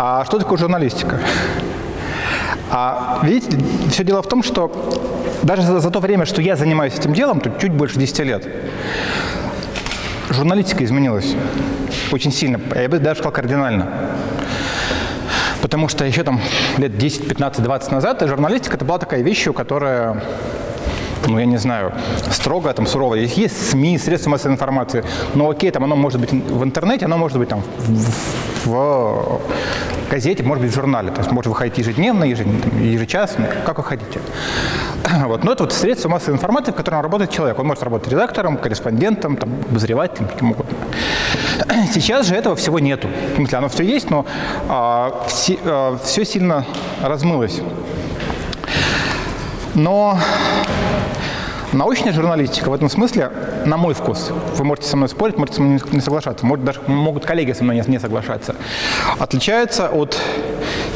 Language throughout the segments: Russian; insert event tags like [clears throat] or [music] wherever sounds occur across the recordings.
А что такое журналистика? А видите, все дело в том, что даже за, за то время, что я занимаюсь этим делом, тут чуть больше 10 лет, журналистика изменилась очень сильно, я бы даже сказал кардинально. Потому что еще там лет 10, 15, 20 назад журналистика это была такая вещь, которая ну, я не знаю, строго, там, сурово. Есть СМИ, средства массовой информации, но окей, там оно может быть в интернете, оно может быть там в, в газете, может быть в журнале. То есть может выходить ежедневно, ежечасно, как вы хотите. [clears throat] Вот. Но это вот средства массовой информации, в котором работает человек. Он может работать редактором, корреспондентом, там, обозревателем, каким угодно. [clears throat] Сейчас же этого всего нету. В смысле, оно все есть, но а, все, а, все сильно размылось. Но научная журналистика в этом смысле, на мой вкус, вы можете со мной спорить, можете со мной не соглашаться, может, даже могут коллеги со мной не соглашаться, отличается от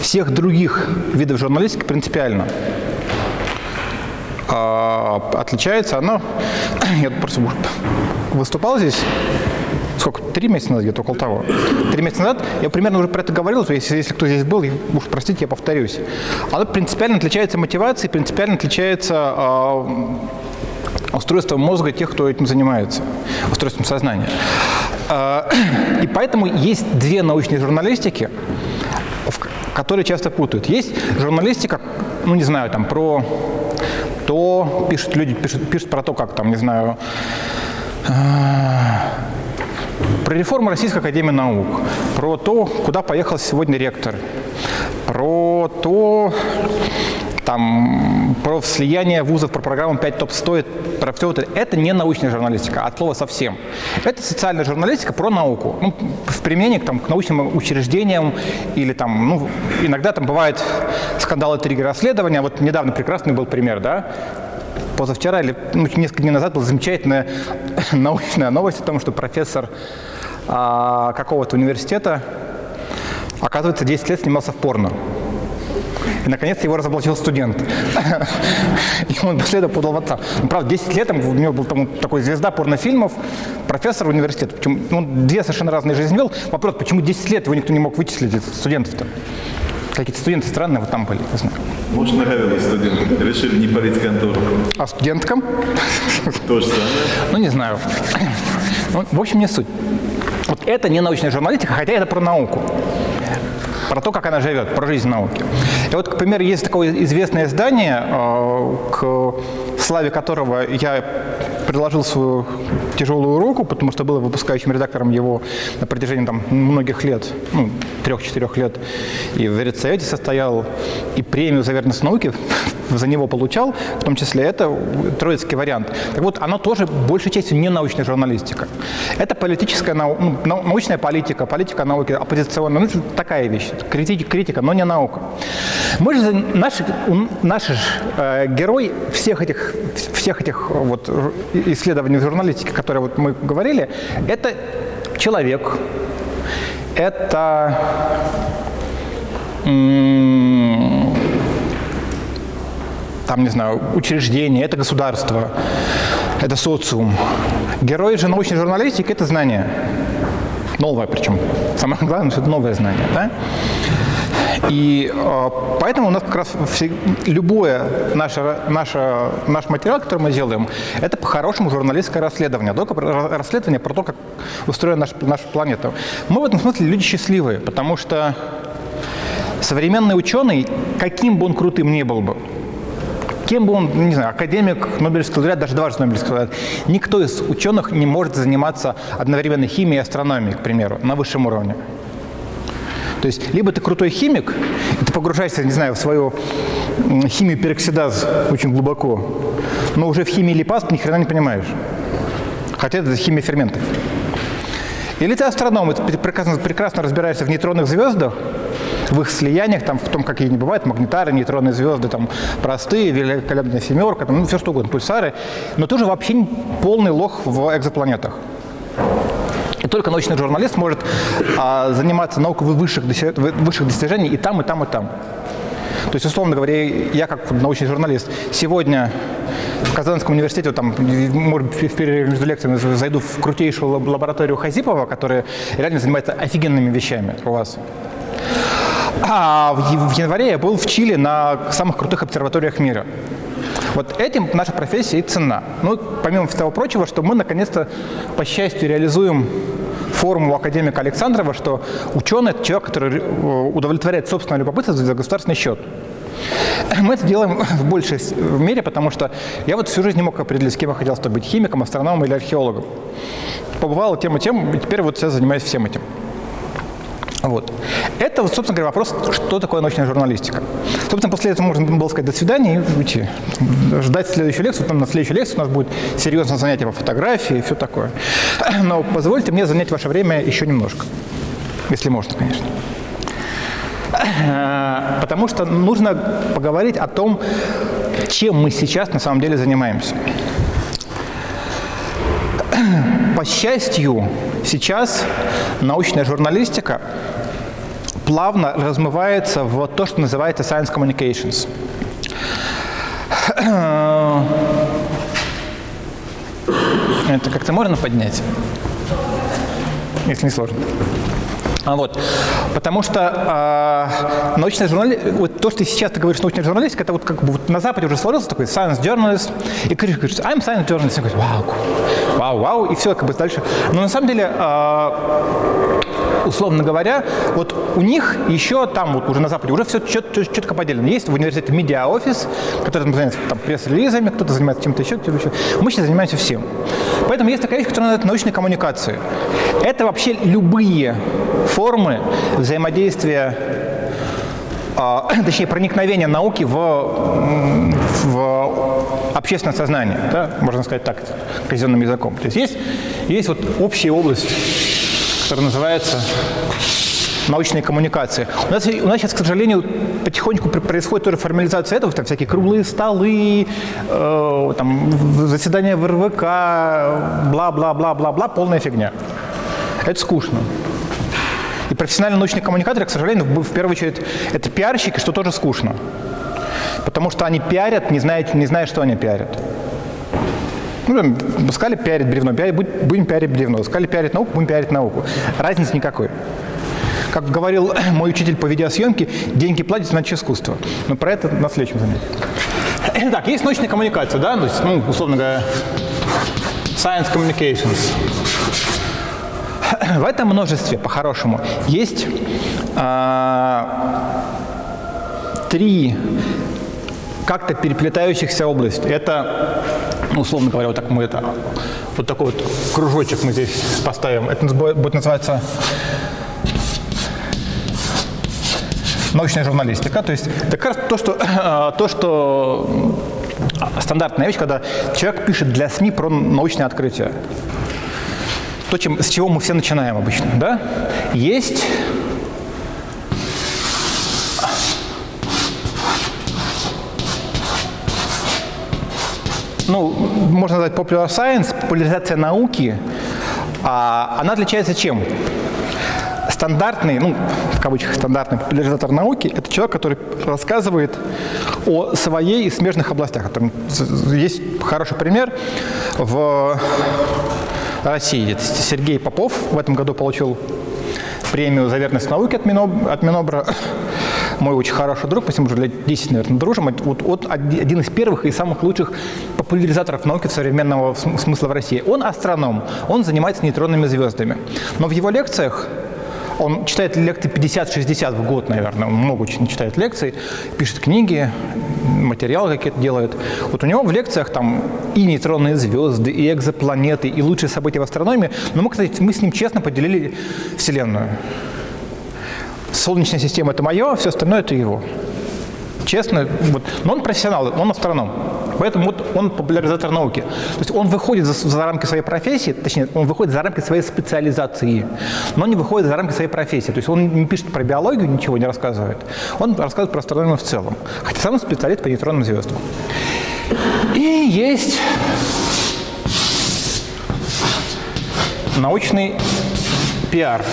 всех других видов журналистики принципиально. А, отличается она, [coughs] я просто выступал здесь сколько, три месяца назад, где-то около того. Три месяца назад я примерно уже про это говорил, если, если кто здесь был, уж простите, я повторюсь. Оно принципиально отличается мотивацией, принципиально отличается э, устройством мозга тех, кто этим занимается, устройством сознания. Э, и поэтому есть две научные журналистики, которые часто путают. Есть журналистика, ну не знаю, там про то, пишут люди, пишут, пишут про то, как там, не знаю, про реформу Российской Академии Наук, про то, куда поехал сегодня ректор, про то, там, про слияние вузов, про программу 5 топ-100, про все это. Это не научная журналистика, от слова совсем. Это социальная журналистика про науку. Ну, в применении там, к научным учреждениям или там, ну, иногда там бывают скандалы, триггеры расследования. Вот недавно прекрасный был пример, да, позавчера или ну, несколько дней назад была замечательная [laughs] научная новость о том, что профессор а, какого-то университета, оказывается, 10 лет снимался в порно. И, наконец, его разоблачил студент. [laughs] И он после этого подал в отца. Ну, правда, 10 лет, у него был там, такой звезда порнофильмов, профессор университета. Почему, ну, две совершенно разные жизни вел. Вопрос, почему 10 лет его никто не мог вычислить, студентов-то? Какие-то студенты странные вот там были, я знаю. Может, нравилось студентам, решили не парить контору. А студенткам? То же самое. Ну, не знаю. Ну, в общем, не суть. Вот это не научная журналистика, хотя это про науку про то, как она живет, про жизнь науки. И вот, к примеру, есть такое известное издание, э, к славе которого я предложил свою тяжелую руку, потому что был выпускающим редактором его на протяжении там, многих лет, ну, трех-четырех лет, и в редсовете состоял, и премию за верность науки [laughs] за него получал, в том числе это троицкий вариант. Так вот, оно тоже большей частью не научная журналистика. Это политическая, ну, научная политика, политика науки, оппозиционная, ну, такая вещь, критика, критика, но не наука. Мы же, наш, наш э, герой всех этих, всех этих вот исследований в журналистике, которые вот мы говорили, это человек, это там, не знаю, учреждение, это государство, это социум. Герой же научной журналистики – это знание. Новое причем. Самое главное, что это новое знание. Да? И э, поэтому у нас как раз любое наше, наше, наш материал, который мы делаем, это по-хорошему журналистское расследование. Только расследование про то, как устроена наша, наша планета. Мы в этом смысле люди счастливые, потому что современный ученый, каким бы он крутым ни был бы, кем бы он, не знаю, академик, Нобелевский лауреат, даже дважды Нобелевский лауреат, никто из ученых не может заниматься одновременно химией и астрономией, к примеру, на высшем уровне. То есть либо ты крутой химик, и ты погружаешься, не знаю, в свою химию пероксидаз очень глубоко, но уже в химии липаз ты ни хрена не понимаешь. Хотя это химия ферментов. Или ты астроном, и ты прекрасно, прекрасно разбираешься в нейтронных звездах, в их слияниях, там, в том, какие они бывают, магнитары, нейтронные звезды, там, простые, великолепная семерка, там, ну, все что угодно, пульсары, но тоже вообще полный лох в экзопланетах. Только научный журналист может а, заниматься наукой высших, высших достижений и там, и там, и там. То есть, условно говоря, я как научный журналист сегодня в Казанском университете, там, может в перерыве между лекциями зайду в крутейшую лабораторию Хазипова, которая реально занимается офигенными вещами у вас. А в январе я был в Чили на самых крутых обсерваториях мира. Вот этим наша профессия и цена. Ну, помимо всего прочего, что мы наконец-то, по счастью, реализуем формулу академика Александрова, что ученый – это человек, который э, удовлетворяет собственное любопытство за государственный счет. Мы это делаем в большей мере, потому что я вот всю жизнь не мог определить, с кем я хотел стать, быть химиком, астрономом или археологом. Побывал тем и тем, и теперь вот я занимаюсь всем этим. Вот. Это, собственно говоря, вопрос, что такое научная журналистика. Собственно, после этого можно было сказать «до свидания» и уйти. Ждать следующую лекцию. Там на следующей лекции у нас будет серьезное занятие по фотографии и все такое. [clears throat] Но позвольте мне занять ваше время еще немножко. Если можно, конечно. [clears throat] Потому что нужно поговорить о том, чем мы сейчас на самом деле занимаемся. [clears throat] По счастью, сейчас научная журналистика плавно размывается в то, что называется science communications. [clears throat] Это как-то можно поднять? Если не сложно. А вот, потому что э, научная журналистика, вот то, что сейчас ты говоришь научная журналистика, это вот как бы вот на Западе уже сложился такой science journalist, и говоришь, говоришь I'm science journalist, и говоришь, вау, вау, вау, и все как бы дальше. Но на самом деле, э, условно говоря, вот у них еще там вот уже на Западе уже все четко, четко поделено. Есть в университете медиа-офис, который занимается там пресс-релизами, кто-то занимается чем-то еще, чем-то еще. Мы сейчас занимаемся всем. Поэтому есть такая вещь, которая называется научной коммуникацией. Это вообще любые формы взаимодействия, а, [coughs] точнее, проникновения науки в, в общественное сознание, да? можно сказать так, казенным языком. То есть есть, есть вот общая область, которая называется научные коммуникации. У нас, у нас сейчас, к сожалению, потихоньку происходит тоже формализация этого, там всякие круглые столы, э, там, заседания в РВК, бла-бла-бла-бла-бла, полная фигня. Это скучно. И профессиональные научные коммуникаторы, к сожалению, в первую очередь, это пиарщики, что тоже скучно. Потому что они пиарят, не зная, не зная что они пиарят. Ну, сказали пиарить бревно, пиарить, будем пиарить бревно. Сказали пиарить науку, будем пиарить науку. Разницы никакой. Как говорил [clears throat] мой учитель по видеосъемке, деньги платят, значит искусство. Но про это на следующем занятии. [clears throat] Так, есть научная коммуникация, да? То есть, ну, условно говоря, science communications. [clears throat] В этом множестве, по-хорошему, есть а, три как-то переплетающихся области. Это, условно говоря, вот так мы это, вот такой вот кружочек мы здесь поставим. Это будет называться научная журналистика. То есть это как раз то, что, [clears throat] то, что стандартная вещь, когда человек пишет для СМИ про научные открытия то, чем, с чего мы все начинаем обычно. Да? Есть ну, можно назвать popular science, популяризация науки, а, она отличается чем? Стандартный, ну, в кавычках стандартный популяризатор науки – это человек, который рассказывает о своей и смежных областях. Там есть хороший пример в России. Сергей Попов в этом году получил премию за верность науке от, Миноб, от Минобра. Мой очень хороший друг, мы с ним уже лет 10, наверное, дружим. Вот, вот один из первых и самых лучших популяризаторов науки современного смысла в России. Он астроном, он занимается нейтронными звездами. Но в его лекциях он читает лекции 50-60 в год, наверное. Он много очень читает лекций, пишет книги, материалы какие-то делает. Вот у него в лекциях там и нейтронные звезды, и экзопланеты, и лучшие события в астрономии. Но мы, кстати, мы с ним честно поделили Вселенную. Солнечная система – это мое, а все остальное – это его. Честно. Вот. Но он профессионал, он астроном. Поэтому вот он популяризатор науки. То есть он выходит за, за рамки своей профессии, точнее, он выходит за рамки своей специализации, но не выходит за рамки своей профессии. То есть он не пишет про биологию, ничего не рассказывает. Он рассказывает про астрономию в целом. Хотя сам специалист по нейтронным звездам. И есть научный пиар.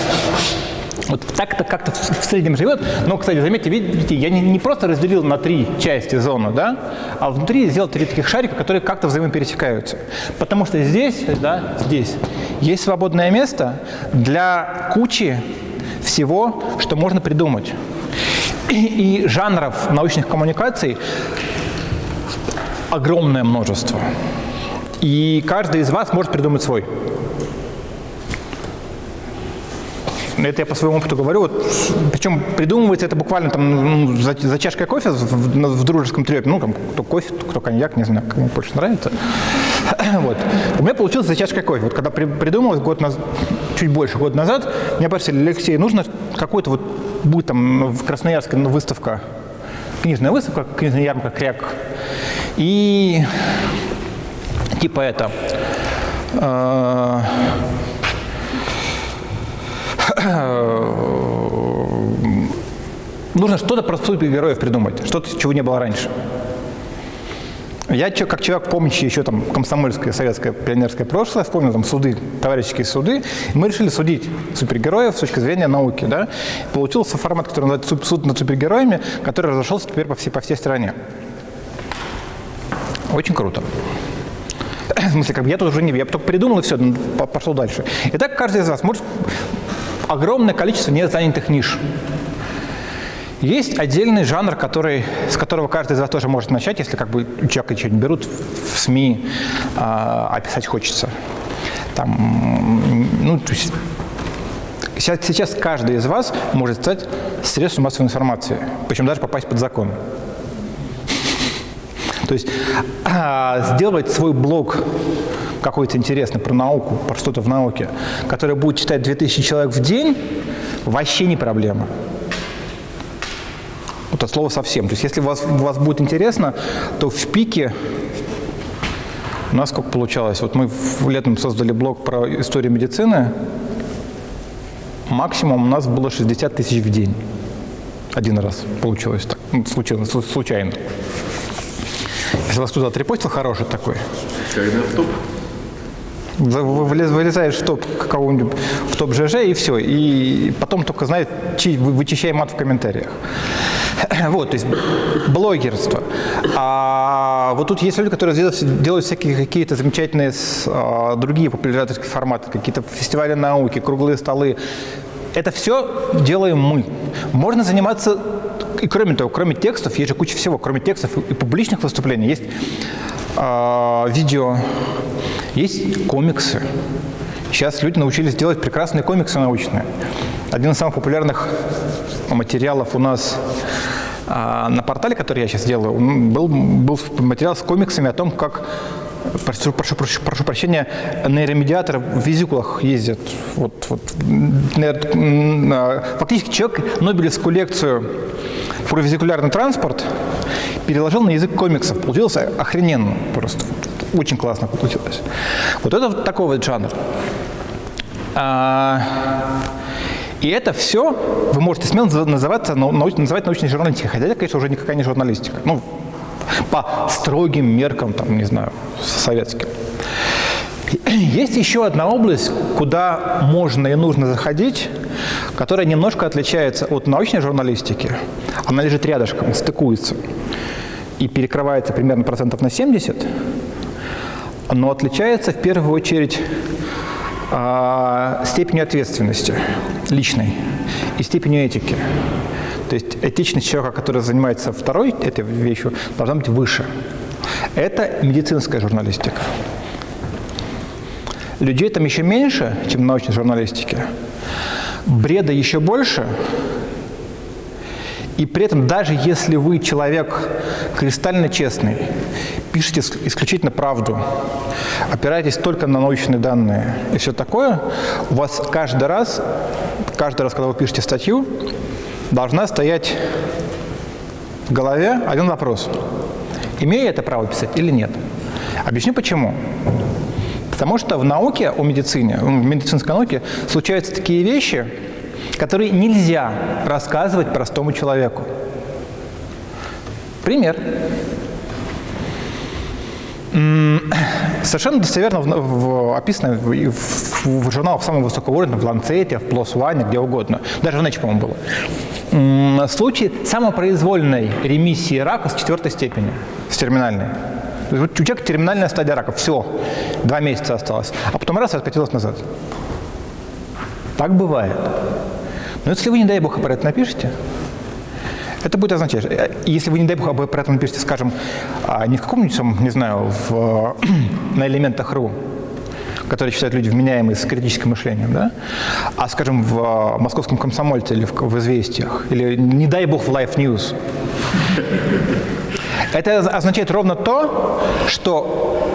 Вот так-то как-то в среднем живет. Но, кстати, заметьте, видите, я не, не просто разделил на три части зону, да, а внутри сделал три таких шарика, которые как-то взаимопересекаются. Потому что здесь, да, здесь есть свободное место для кучи всего, что можно придумать. И, и жанров научных коммуникаций огромное множество. И каждый из вас может придумать свой. Это я по своему опыту говорю. Вот, причем придумывается это буквально там ну, за, за чашкой кофе в, в, дружеском трепе. Ну, там, кто кофе, кто коньяк, не знаю, кому больше нравится. [coughs] вот. У меня получилось за чашкой кофе. Вот когда при, придумал год назад, чуть больше года назад, мне попросили, Алексей, нужно какой-то вот, будет там в Красноярске выставка, книжная выставка, книжная ярмарка «Кряк». И типа это... Э, нужно что-то про супергероев придумать, что-то, чего не было раньше. Я как человек, помнящий еще там комсомольское, советское, пионерское прошлое, вспомнил там суды, товарищеские суды, мы решили судить супергероев с точки зрения науки. Да? Получился формат, который называется суд над супергероями, который разошелся теперь по всей, по всей стране. Очень круто. В смысле, как бы я тут уже не... Я только придумал и все, пошел дальше. Итак, каждый из вас может огромное количество незанятых ниш. Есть отдельный жанр, который, с которого каждый из вас тоже может начать, если как бы человека что-нибудь берут в СМИ, а, описать хочется. Там, ну, то есть, сейчас, сейчас каждый из вас может стать средством массовой информации, причем даже попасть под закон. То есть а, сделать свой блог какой-то интересный про науку, про что-то в науке, который будет читать 2000 человек в день, вообще не проблема. Вот от слова совсем. То есть если у вас, у вас будет интересно, то в пике у нас сколько получалось? Вот мы летом создали блог про историю медицины. Максимум у нас было 60 тысяч в день. Один раз получилось так. Ну, случилось, случайно. Если вас туда отрепостил хороший такой. Когда в? Вылезаешь в топ какого-нибудь, в топ ЖЖ и все. И потом только, знаете, вычищай мат в комментариях. [clears throat] Вот, то есть блогерство. А вот тут есть люди, которые делают, всякие какие-то замечательные а, другие популяризаторские форматы, какие-то фестивали науки, круглые столы. Это все делаем мы. Можно заниматься и кроме того, кроме текстов, есть же куча всего, кроме текстов и публичных выступлений, есть видео, есть комиксы. Сейчас люди научились делать прекрасные комиксы научные. Один из самых популярных материалов у нас а, на портале, который я сейчас делаю, был, был материал с комиксами о том, как прошу, прошу, прошу, прошу прощения, нейромедиаторы в визикулах ездят. Вот, вот, а, фактически человек Нобелевскую лекцию про визикулярный транспорт переложил на язык комиксов. Получилось охрененно просто. Очень классно получилось. Вот это вот такой вот жанр. А, и это все вы можете смело называться, называть научной журналистикой, хотя это, конечно, уже никакая не журналистика. Ну, по строгим меркам, там, не знаю, советским. Есть еще одна область, куда можно и нужно заходить, которая немножко отличается от научной журналистики. Она лежит рядышком, стыкуется и перекрывается примерно процентов на 70, но отличается в первую очередь а, степенью ответственности личной и степенью этики. То есть этичность человека, который занимается второй этой вещью, должна быть выше. Это медицинская журналистика. Людей там еще меньше, чем в научной журналистике. Бреда еще больше. И при этом, даже если вы человек кристально честный, пишете исключительно правду, опираетесь только на научные данные и все такое, у вас каждый раз, каждый раз, когда вы пишете статью, должна стоять в голове один вопрос. Имею я это право писать или нет? Объясню почему. Потому что в науке о медицине, в медицинской науке случаются такие вещи, которые нельзя рассказывать простому человеку. Пример. Совершенно достоверно в, в, описано в, в, в журналах самого высокого уровня, в Lancet, в PLOS ONE, где угодно. Даже в Nature, по-моему, было. Случай самопроизвольной ремиссии рака с четвертой степени, с терминальной. У человека терминальная стадия рака, все, два месяца осталось, а потом раз откатилось назад. Так бывает. Но если вы, не дай бог, про это напишите, Это будет означать, э, если вы, не дай бог, об про это напишите, скажем, а, не в каком-нибудь, не знаю, в, [clears throat] на элементах РУ, которые считают люди вменяемые с критическим мышлением, да? а, скажем, в а, московском комсомольце или в, в «Известиях», или, не дай бог, в Life News. Это означает ровно то, что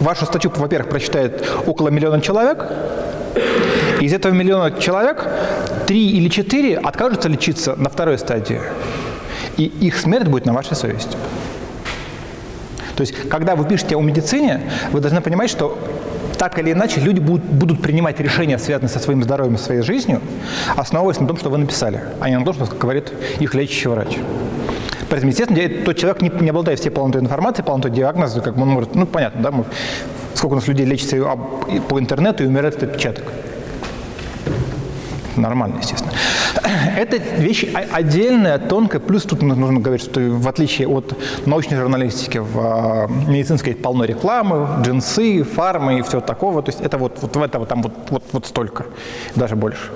вашу статью, во-первых, прочитает около миллиона человек, из этого миллиона человек три или четыре откажутся лечиться на второй стадии, и их смерть будет на вашей совести. То есть, когда вы пишете о медицине, вы должны понимать, что так или иначе люди будут, будут принимать решения, связанные со своим здоровьем и своей жизнью, основываясь на том, что вы написали, а не на том, что говорит их лечащий врач. Поэтому, естественно, тот человек не, не обладает всей полнотой информации, полнотой диагноза, как он может, ну, понятно, да, мы, сколько у нас людей лечится по интернету и умирает от отпечаток. Нормально, естественно. [clears throat] Это вещь отдельная, тонкая. Плюс тут нужно говорить, что в отличие от научной журналистики, в а, медицинской полно рекламы, джинсы, фармы и все такого. То есть это вот, вот в этого там вот, вот, вот столько, даже больше.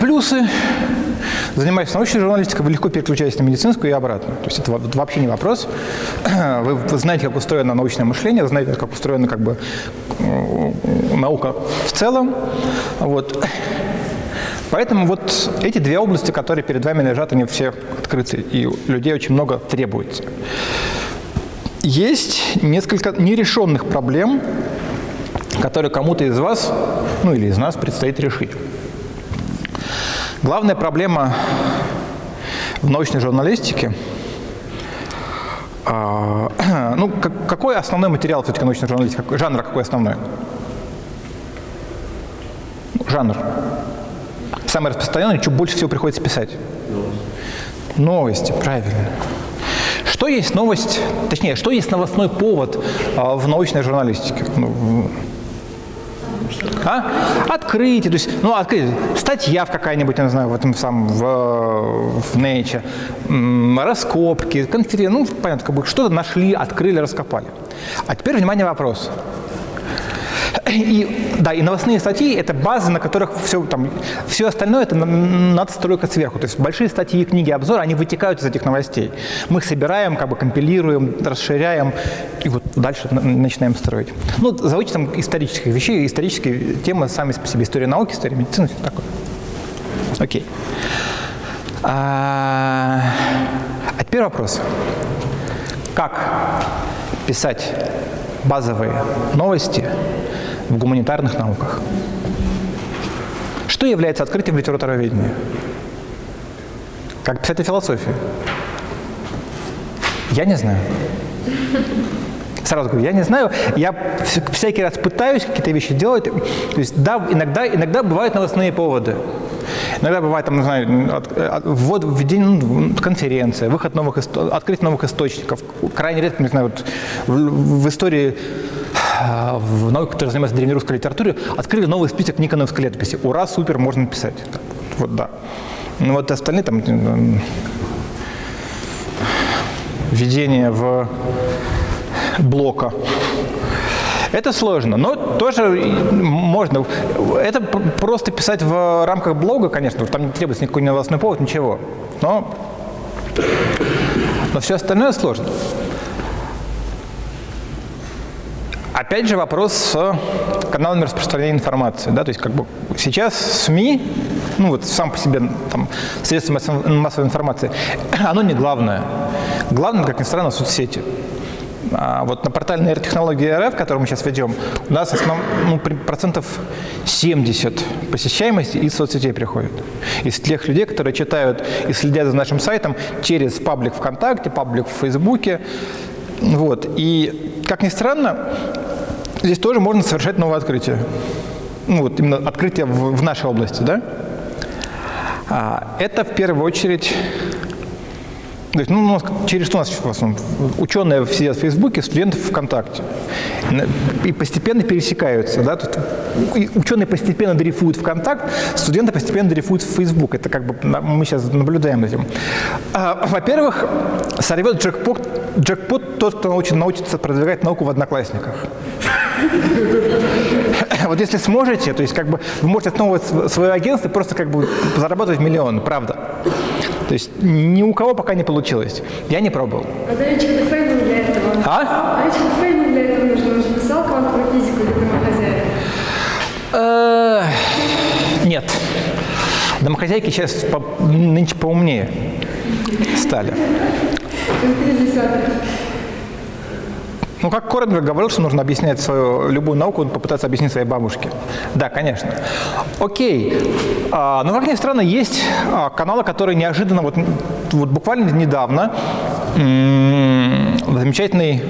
Плюсы. Занимаясь научной журналистикой, вы легко переключаетесь на медицинскую и обратно. То есть это вообще не вопрос. [clears throat] Вы, вы знаете, как устроено научное мышление, знаете, как устроена как бы наука в целом. Вот. Поэтому вот эти две области, которые перед вами лежат, они все открыты, и людей очень много требуется. Есть несколько нерешенных проблем, которые кому-то из вас, ну или из нас предстоит решить. Главная проблема в научной журналистике а, [clears throat] ну, какой основной материал все-таки научной журналистики? Жанр какой основной? Жанр. Самый распространенный, что больше всего приходится писать? Новости, правильно. Что есть новость, точнее, что есть новостной повод а, в научной журналистике? А? Открытие, то есть, ну, открытие, статья в какая-нибудь, я не знаю, в этом самом, в, в Nature, раскопки, конференции, ну, понятно, как бы что-то нашли, открыли, раскопали. А теперь, внимание, вопрос. И, да, и новостные статьи – это базы, на которых все, там, все остальное – это надстройка сверху. То есть большие статьи, книги, обзоры, они вытекают из этих новостей. Мы их собираем, как бы компилируем, расширяем, и вот дальше начинаем строить. Ну, за вычетом исторических вещей, исторические темы сами по себе, история науки, история медицины, все такое. Окей. А, а теперь вопрос. Как писать базовые новости в гуманитарных науках. Что является открытием литературоведения? Как писать о философии? Я не знаю. Сразу говорю, я не знаю. Я всякий раз пытаюсь какие-то вещи делать. То есть, да, иногда, иногда бывают новостные поводы. Иногда бывает, там, не знаю, от, от, ввод, введение, ну, конференция, выход новых, открытие новых источников. Крайне редко, не знаю, вот в, в истории в науке, которая занимается древнерусской литературой, открыли новый список Никоновской летописи. Ура, супер, можно писать. Вот, да. Ну вот остальные там введение в блока. Это сложно, но тоже можно. Это просто писать в рамках блога, конечно, там не требуется никакой новостной повод, ничего. Но, но все остальное сложно. Опять же вопрос с каналами распространения информации. Да? То есть как бы сейчас СМИ, ну вот сам по себе там, средства массовой информации, [clears throat] оно не главное. Главное, как ни странно, соцсети. А вот на портале нейротехнологии РФ, который мы сейчас ведем, у нас основ, ну, процентов 70 посещаемости из соцсетей приходит. Из тех людей, которые читают и следят за нашим сайтом через паблик ВКонтакте, паблик в Фейсбуке. Вот. И, как ни странно, здесь тоже можно совершать новое открытие. Ну, вот именно открытие в, в нашей области, да? А, это в первую очередь то есть, ну, через что у нас в основном? Ученые сидят в Фейсбуке, студенты в ВКонтакте. И постепенно пересекаются. Да? Тут ученые постепенно дрейфуют ВКонтакт, студенты постепенно дрейфуют в Фейсбук. Это как бы мы сейчас наблюдаем этим. А, Во-первых, сорвет джекпот, джекпот тот, кто научится продвигать науку в Одноклассниках. [laughs] Вот если сможете, то есть как бы вы можете основывать св- свое агентство и просто как бы зарабатывать миллион, правда. То есть ни у кого пока не получилось. Я не пробовал. А Фейман для этого. А? А Ричард для этого нужно. Он же писал квантовую физику для домохозяек. Э, Нет. Домохозяйки сейчас по- нынче поумнее стали. Он. Ну, как Коренберг говорил, что нужно объяснять свою любую науку, попытаться объяснить своей бабушке. Да, конечно. Окей. А, но, как ни странно, есть а, каналы, которые неожиданно, вот, вот буквально недавно, замечательный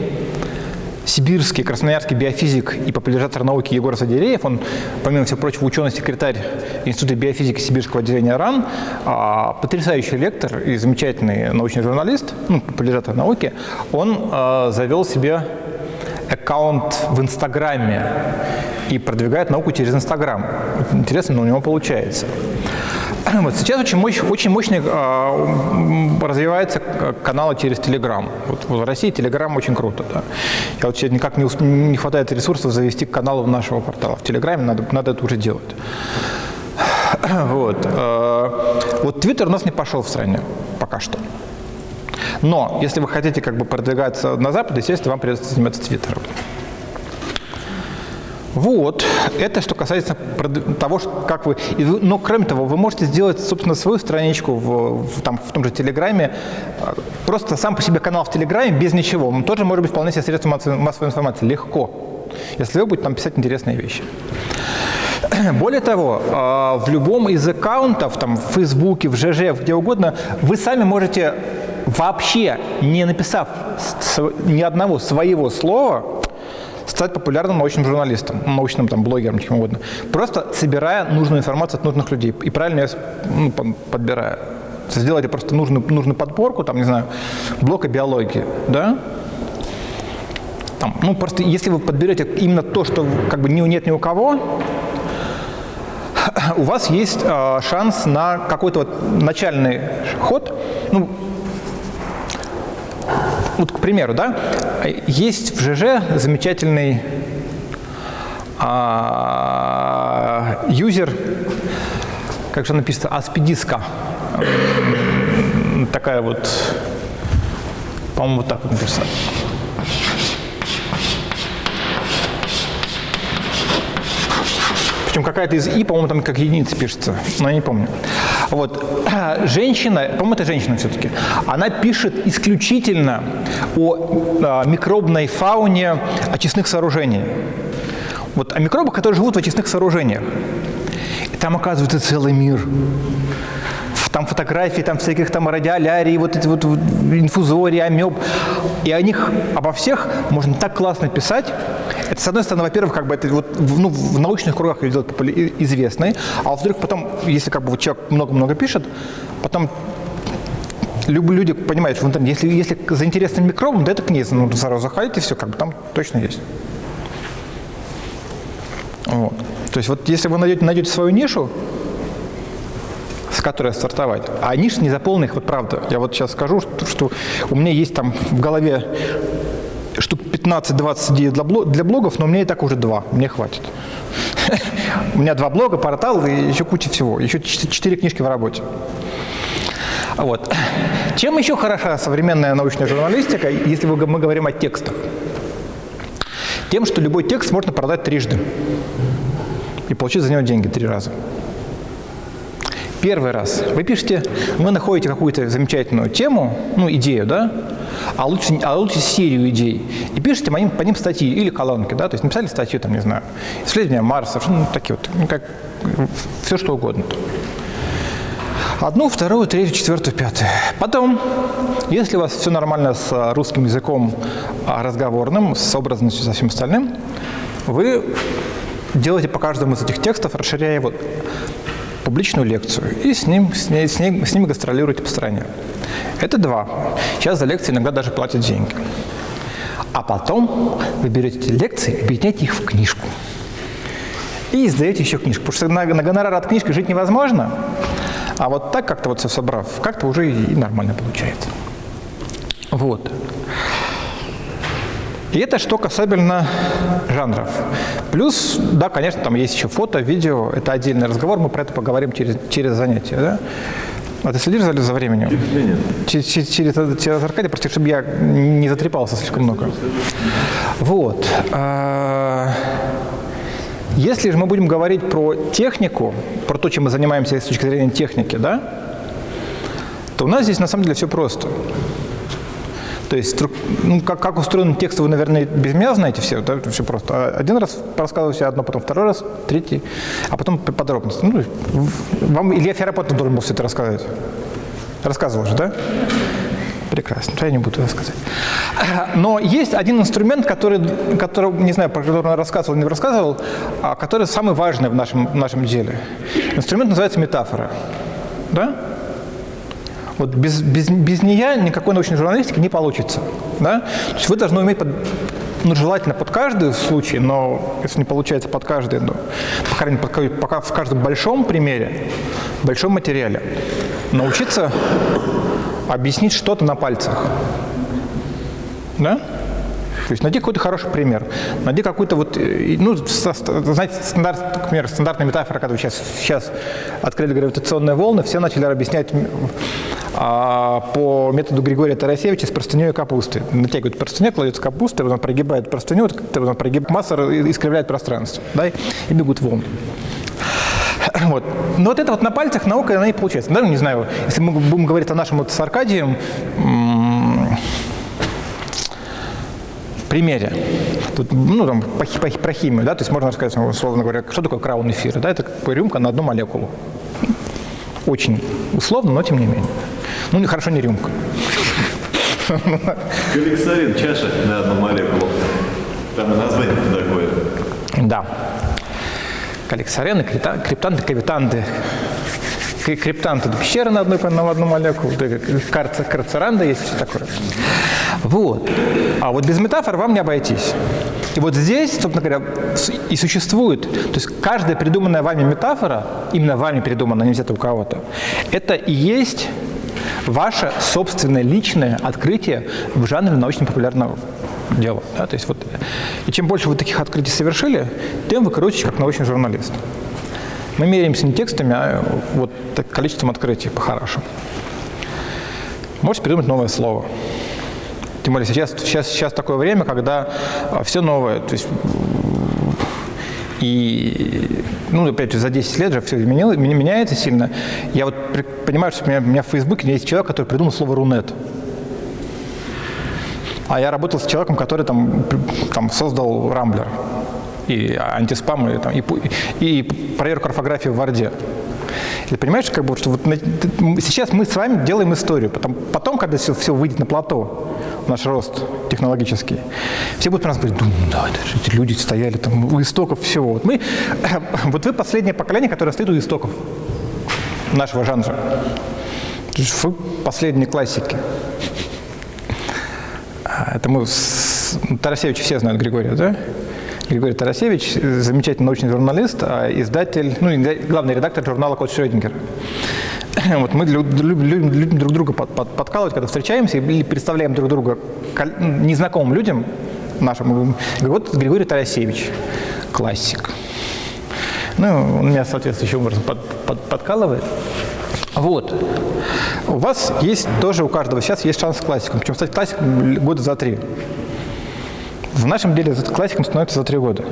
сибирский, красноярский биофизик и популяризатор науки Егор Садереев, он, помимо всего прочего, ученый-секретарь Института биофизики Сибирского отделения РАН, а, потрясающий лектор и замечательный научный журналист, ну, популяризатор науки, он а, завел себе аккаунт в Инстаграме и продвигает науку через Инстаграм. Интересно, но у него получается. [clears throat] Вот сейчас очень, мощь, очень мощный м, развивается каналы через Телеграм. Вот в России Телеграм очень круто. Да. Я вот сейчас никак не, не хватает ресурсов завести канал нашего портала. В Телеграме надо, надо это уже делать. [clears throat] Вот. э, Вот Твиттер у нас не пошел в стране пока что. Но если вы хотите как бы продвигаться на Запад, естественно, вам придется заниматься Твиттером. Вот, это что касается того, как вы... Но кроме того, вы можете сделать, собственно, свою страничку в, в- там, в том же Телеграме. Просто сам по себе канал в Телеграме без ничего. Он тоже может быть вполне себе средством массовой информации. Легко. Если вы будете там писать интересные вещи. [clears throat] Более того, а, в любом из аккаунтов, там, в Фейсбуке, в ЖЖ, где угодно, вы сами можете вообще, не написав ни одного своего слова, стать популярным научным журналистом, научным там, блогером, чем угодно. Просто собирая нужную информацию от нужных людей и правильно ее ну, подбирая. Сделайте просто нужную, нужную подборку, там, не знаю, блока биологии, да? Там, ну, просто если вы подберете именно то, что как бы нет ни у кого, [clears throat] у вас есть э, шанс на какой-то вот начальный ход. Ну, вот, к примеру, да, есть в ЖЖ замечательный а, юзер, как же написано, аспидиска. Такая вот, по-моему, вот так вот написано. Причем какая-то из «и», по-моему, там как единица пишется, но я не помню. Вот. [clears throat] Женщина, по-моему, это женщина все-таки, она пишет исключительно о а, микробной фауне очистных сооружений. Вот о микробах, которые живут в очистных сооружениях. И там оказывается целый мир. Там фотографии, там всяких там радиолярий, вот эти вот инфузории, амеб. И о них, обо всех можно так классно писать. Это, с одной стороны, во-первых, как бы это вот ну, в научных кругах ее делают известной, а во-вторых, потом, если как бы вот человек много-много пишет, потом люди понимают, что если, если за интересным микробом, да это книга, ну, сразу заходите, все, как бы там точно есть. Вот. То есть вот если вы найдете, найдете свою нишу, которой стартовать, а ниш не заполненных, вот правда, я вот сейчас скажу, что, что у меня есть там в голове штук 15-20 идей для, бло- для блогов, но у меня и так уже два, мне хватит. [laughs] У меня два блога, портал и еще куча всего, еще чет- четыре книжки в работе. Вот. Чем еще хороша современная научная журналистика, если мы говорим о текстах? Тем, что любой текст можно продать трижды и получить за него деньги три раза. Первый раз вы пишете, вы находите какую-то замечательную тему, ну, идею, да, а лучше, а лучше серию идей, и пишете по ним, по ним статьи или колонки, да, то есть написали статью, там, не знаю, исследования Марса, ну, такие вот, ну, как, все что угодно. Одну, вторую, третью, четвертую, пятую. Потом, если у вас все нормально с русским языком а, разговорным, с образностью, со всем остальным, вы делаете по каждому из этих текстов, расширяя его публичную лекцию и с, ним, с, ней, с, ней- с ними гастролируете по стране. Это два. Сейчас за лекции иногда даже платят деньги. А потом вы берете эти лекции, объединяете их в книжку. И издаете еще книжку. Потому что на, на гонорар от книжки жить невозможно. А вот так как-то вот все собрав, как-то уже и, нормально получается. Вот. И это что касательно жанров. Плюс, да, конечно, там есть еще фото, видео, это отдельный разговор, мы про это поговорим через, через занятие. Да? А ты следишь за, за временем? Через, через, через, через Аркадия, просто чтобы я не затрепался слишком много. Вот. А, Если же мы будем говорить про технику, про то, чем мы занимаемся с точки зрения техники, да, то у нас здесь на самом деле все просто. То есть, ну, как, как устроен текст, вы, наверное, без меня знаете все, да, все просто. А Один раз рассказывал себе одно, потом второй раз, третий, а потом по подробности. Ну, вам Илья Ферапонтов должен был все это рассказать. Рассказывал же, да? Прекрасно, я не буду рассказывать. [clears throat] Но есть один инструмент, который, который не знаю, про который он рассказывал не рассказывал, а который самый важный в нашем, в нашем деле. Инструмент называется метафора. Да? Вот без, без, без нее никакой научной журналистики не получится. Да? То есть вы должны уметь, под, ну, желательно под каждый случай, но если не получается под каждый, ну, по крайней мере, пока в каждом большом примере, большом материале, научиться объяснить что-то на пальцах. Да? То есть найди какой-то хороший пример, найди какую-то вот, э, ну, знаете, стандарт, например, стандартная метафора, когда сейчас, сейчас открыли гравитационные волны, все начали объяснять а, по методу Григория Тарасевича с простыней и капусты. Натягивают простыню, кладется капуста, он прогибает простыню, вот как-то он прогибает, масса искривляет пространство, да, и бегут волны. [clears throat] Вот. Но вот это вот на пальцах наука, она и получается. Даже не знаю, если мы будем говорить о нашем вот с Аркадием примере. Тут, ну, там, по, по про химию, да, то есть можно рассказать, ну, условно говоря, что такое краун эфира, да, это как рюмка на одну молекулу. Очень условно, но тем не менее. Ну, не- хорошо, не рюмка. Коллексарин, чаша на одну молекулу. Там и название такое. Да. Крита- криптанты, кавитанты. Кри- Криптанты – это пещера на, одной, на одну молекулу, карцеранда есть, все такое. Вот. А вот без метафор вам не обойтись. И вот здесь, собственно говоря, и существует, то есть каждая придуманная вами метафора, именно вами придуманная, не взята у кого-то, это и есть ваше собственное личное открытие в жанре научно-популярного дела. да, то есть вот, и чем больше вы таких открытий совершили, тем вы крутите как научный журналист. Мы меряемся не текстами, а вот количеством открытий по-хорошему. Можете придумать новое слово. Тем более сейчас, сейчас, сейчас такое время, когда все новое. То есть, и, ну, опять же, за 10 лет же все изменило, меня- меняется сильно. Я вот понимаю, что у меня, у меня в Фейсбуке есть человек, который придумал слово «рунет». А я работал с человеком, который там, там создал Рамблер и антиспам, и, там, и, и проверку орфографии в Варде. Ты понимаешь, как бы, что вот сейчас мы с вами делаем историю. Потом, потом когда все, все выйдет на плато, наш рост технологический, все будут про нас говорить, «Дум, да, же эти люди стояли там у истоков всего. Вот, мы, [coughs] вот вы последнее поколение, которое стоит у истоков нашего жанра. Вы последние классики. А, Это мы ну, Тарасевич все знают Григория, да? Григорий Тарасевич, замечательный научный журналист, а издатель, ну, главный редактор журнала «Код Шрёдингера». [clears throat] Вот мы лю- лю- любим, друг друга под- под- подкалывать, когда встречаемся или представляем друг друга ну, незнакомым людям нашим. Вот Григорий Тарасевич, классик. Ну, он меня соответствующим образом под- под- подкалывает. Вот. У вас есть тоже, у каждого сейчас есть шанс с классиком. Причем стать классиком года за три. В нашем деле классиком становится за три года.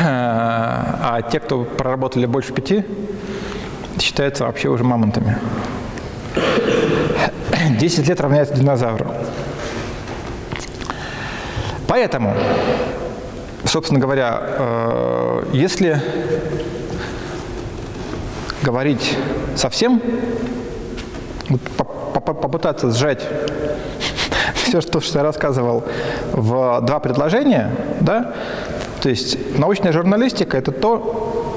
А те, кто проработали больше пяти, считаются вообще уже мамонтами. 10 лет равняется динозавру. Поэтому, собственно говоря, э, если говорить совсем, попытаться сжать все, что, что я рассказывал, в два предложения, да, то есть научная журналистика – это то,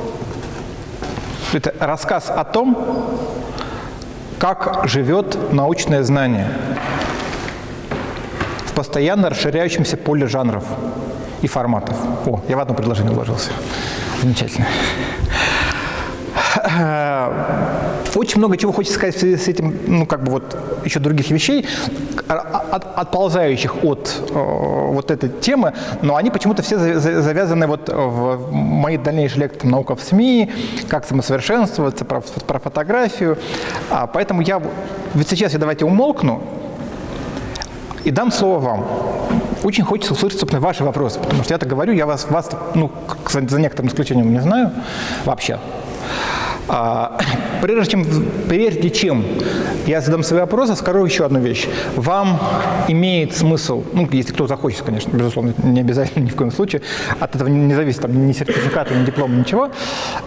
это рассказ о том, как живет научное знание в постоянно расширяющемся поле жанров и форматов. О, я в одно предложение уложился. Замечательно. Очень много чего хочется сказать в связи с этим, ну, как бы вот еще других вещей. от, отползающих от э, вот этой темы, но они почему-то все завязаны вот в мои дальнейшие лекции «Наука в СМИ», как самосовершенствоваться, про, про фотографию. А, поэтому я вот сейчас я давайте умолкну и дам слово вам. Очень хочется услышать, собственно, ваши вопросы, потому что я так говорю, я вас, вас ну, за некоторым исключением не знаю вообще. А, прежде, чем, прежде чем я задам свои вопросы, скажу еще одну вещь. Вам имеет смысл, ну, если кто захочет, конечно, безусловно, не обязательно [laughs] ни в коем случае, от этого не зависит там, ни сертификата, ни диплома, ничего.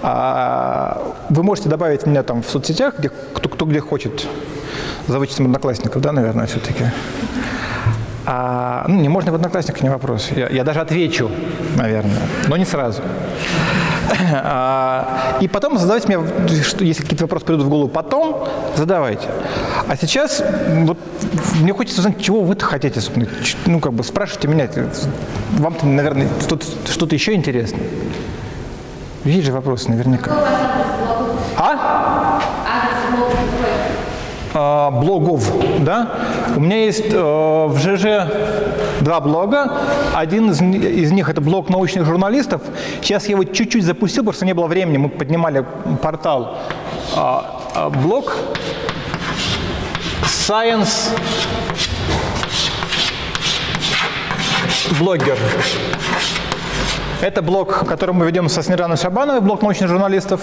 А, вы можете добавить меня там в соцсетях, где, кто, кто где хочет, за вычетом одноклассников, да, наверное, все-таки. А, ну, не можно в одноклассниках, не вопрос. Я, я даже отвечу, наверное, но не сразу. А, и потом задавайте мне, если какие-то вопросы придут в голову потом, задавайте. А сейчас вот мне хочется узнать, чего вы-то хотите. Ну, как бы спрашивайте меня. Вам-то, наверное, что-то еще интересно. Есть же вопросы наверняка. А? А, блогов, да? У меня есть э, в ЖЖ два блога. Один из, них это блог научных журналистов. Сейчас я его чуть-чуть запустил, что не было времени. Мы поднимали портал. А, а, блог Science блогер. Это блог, который мы ведем со Снежаной Шабановой, блог научных журналистов.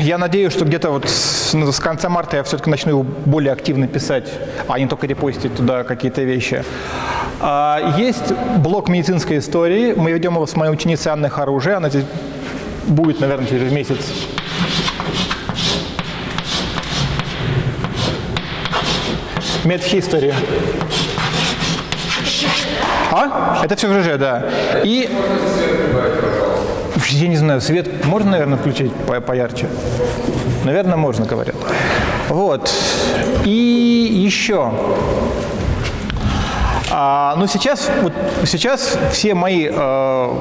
Я надеюсь, что где-то вот с, конца марта я все-таки начну его более активно писать, а не только репостить туда какие-то вещи. А, есть блог медицинской истории. Мы ведем его с моей ученицей Анной Харужей. Она здесь будет, наверное, через месяц. Медхистори. А? Это все в ЖЖ, да. И я не знаю, свет можно, наверное, включить по поярче? Наверное, можно, говорят. Вот. И еще. А, ну, сейчас, вот, сейчас все мои э,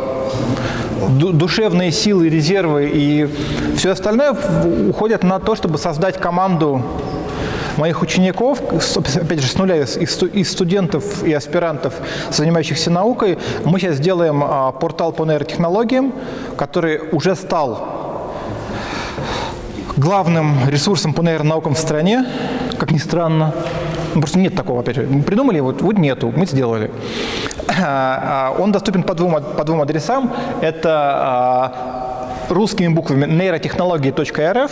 душевные силы, резервы и все остальное уходят на то, чтобы создать команду моих учеников, опять же, с нуля, из студентов и аспирантов, занимающихся наукой, мы сейчас сделаем а, портал по нейротехнологиям, который уже стал главным ресурсом по нейронаукам в стране, как ни странно. Ну, просто нет такого, опять же. Мы придумали, вот, вот нету, мы сделали. А, а, он доступен по двум, по двум адресам. Это русскими буквами нейротехнологии.рф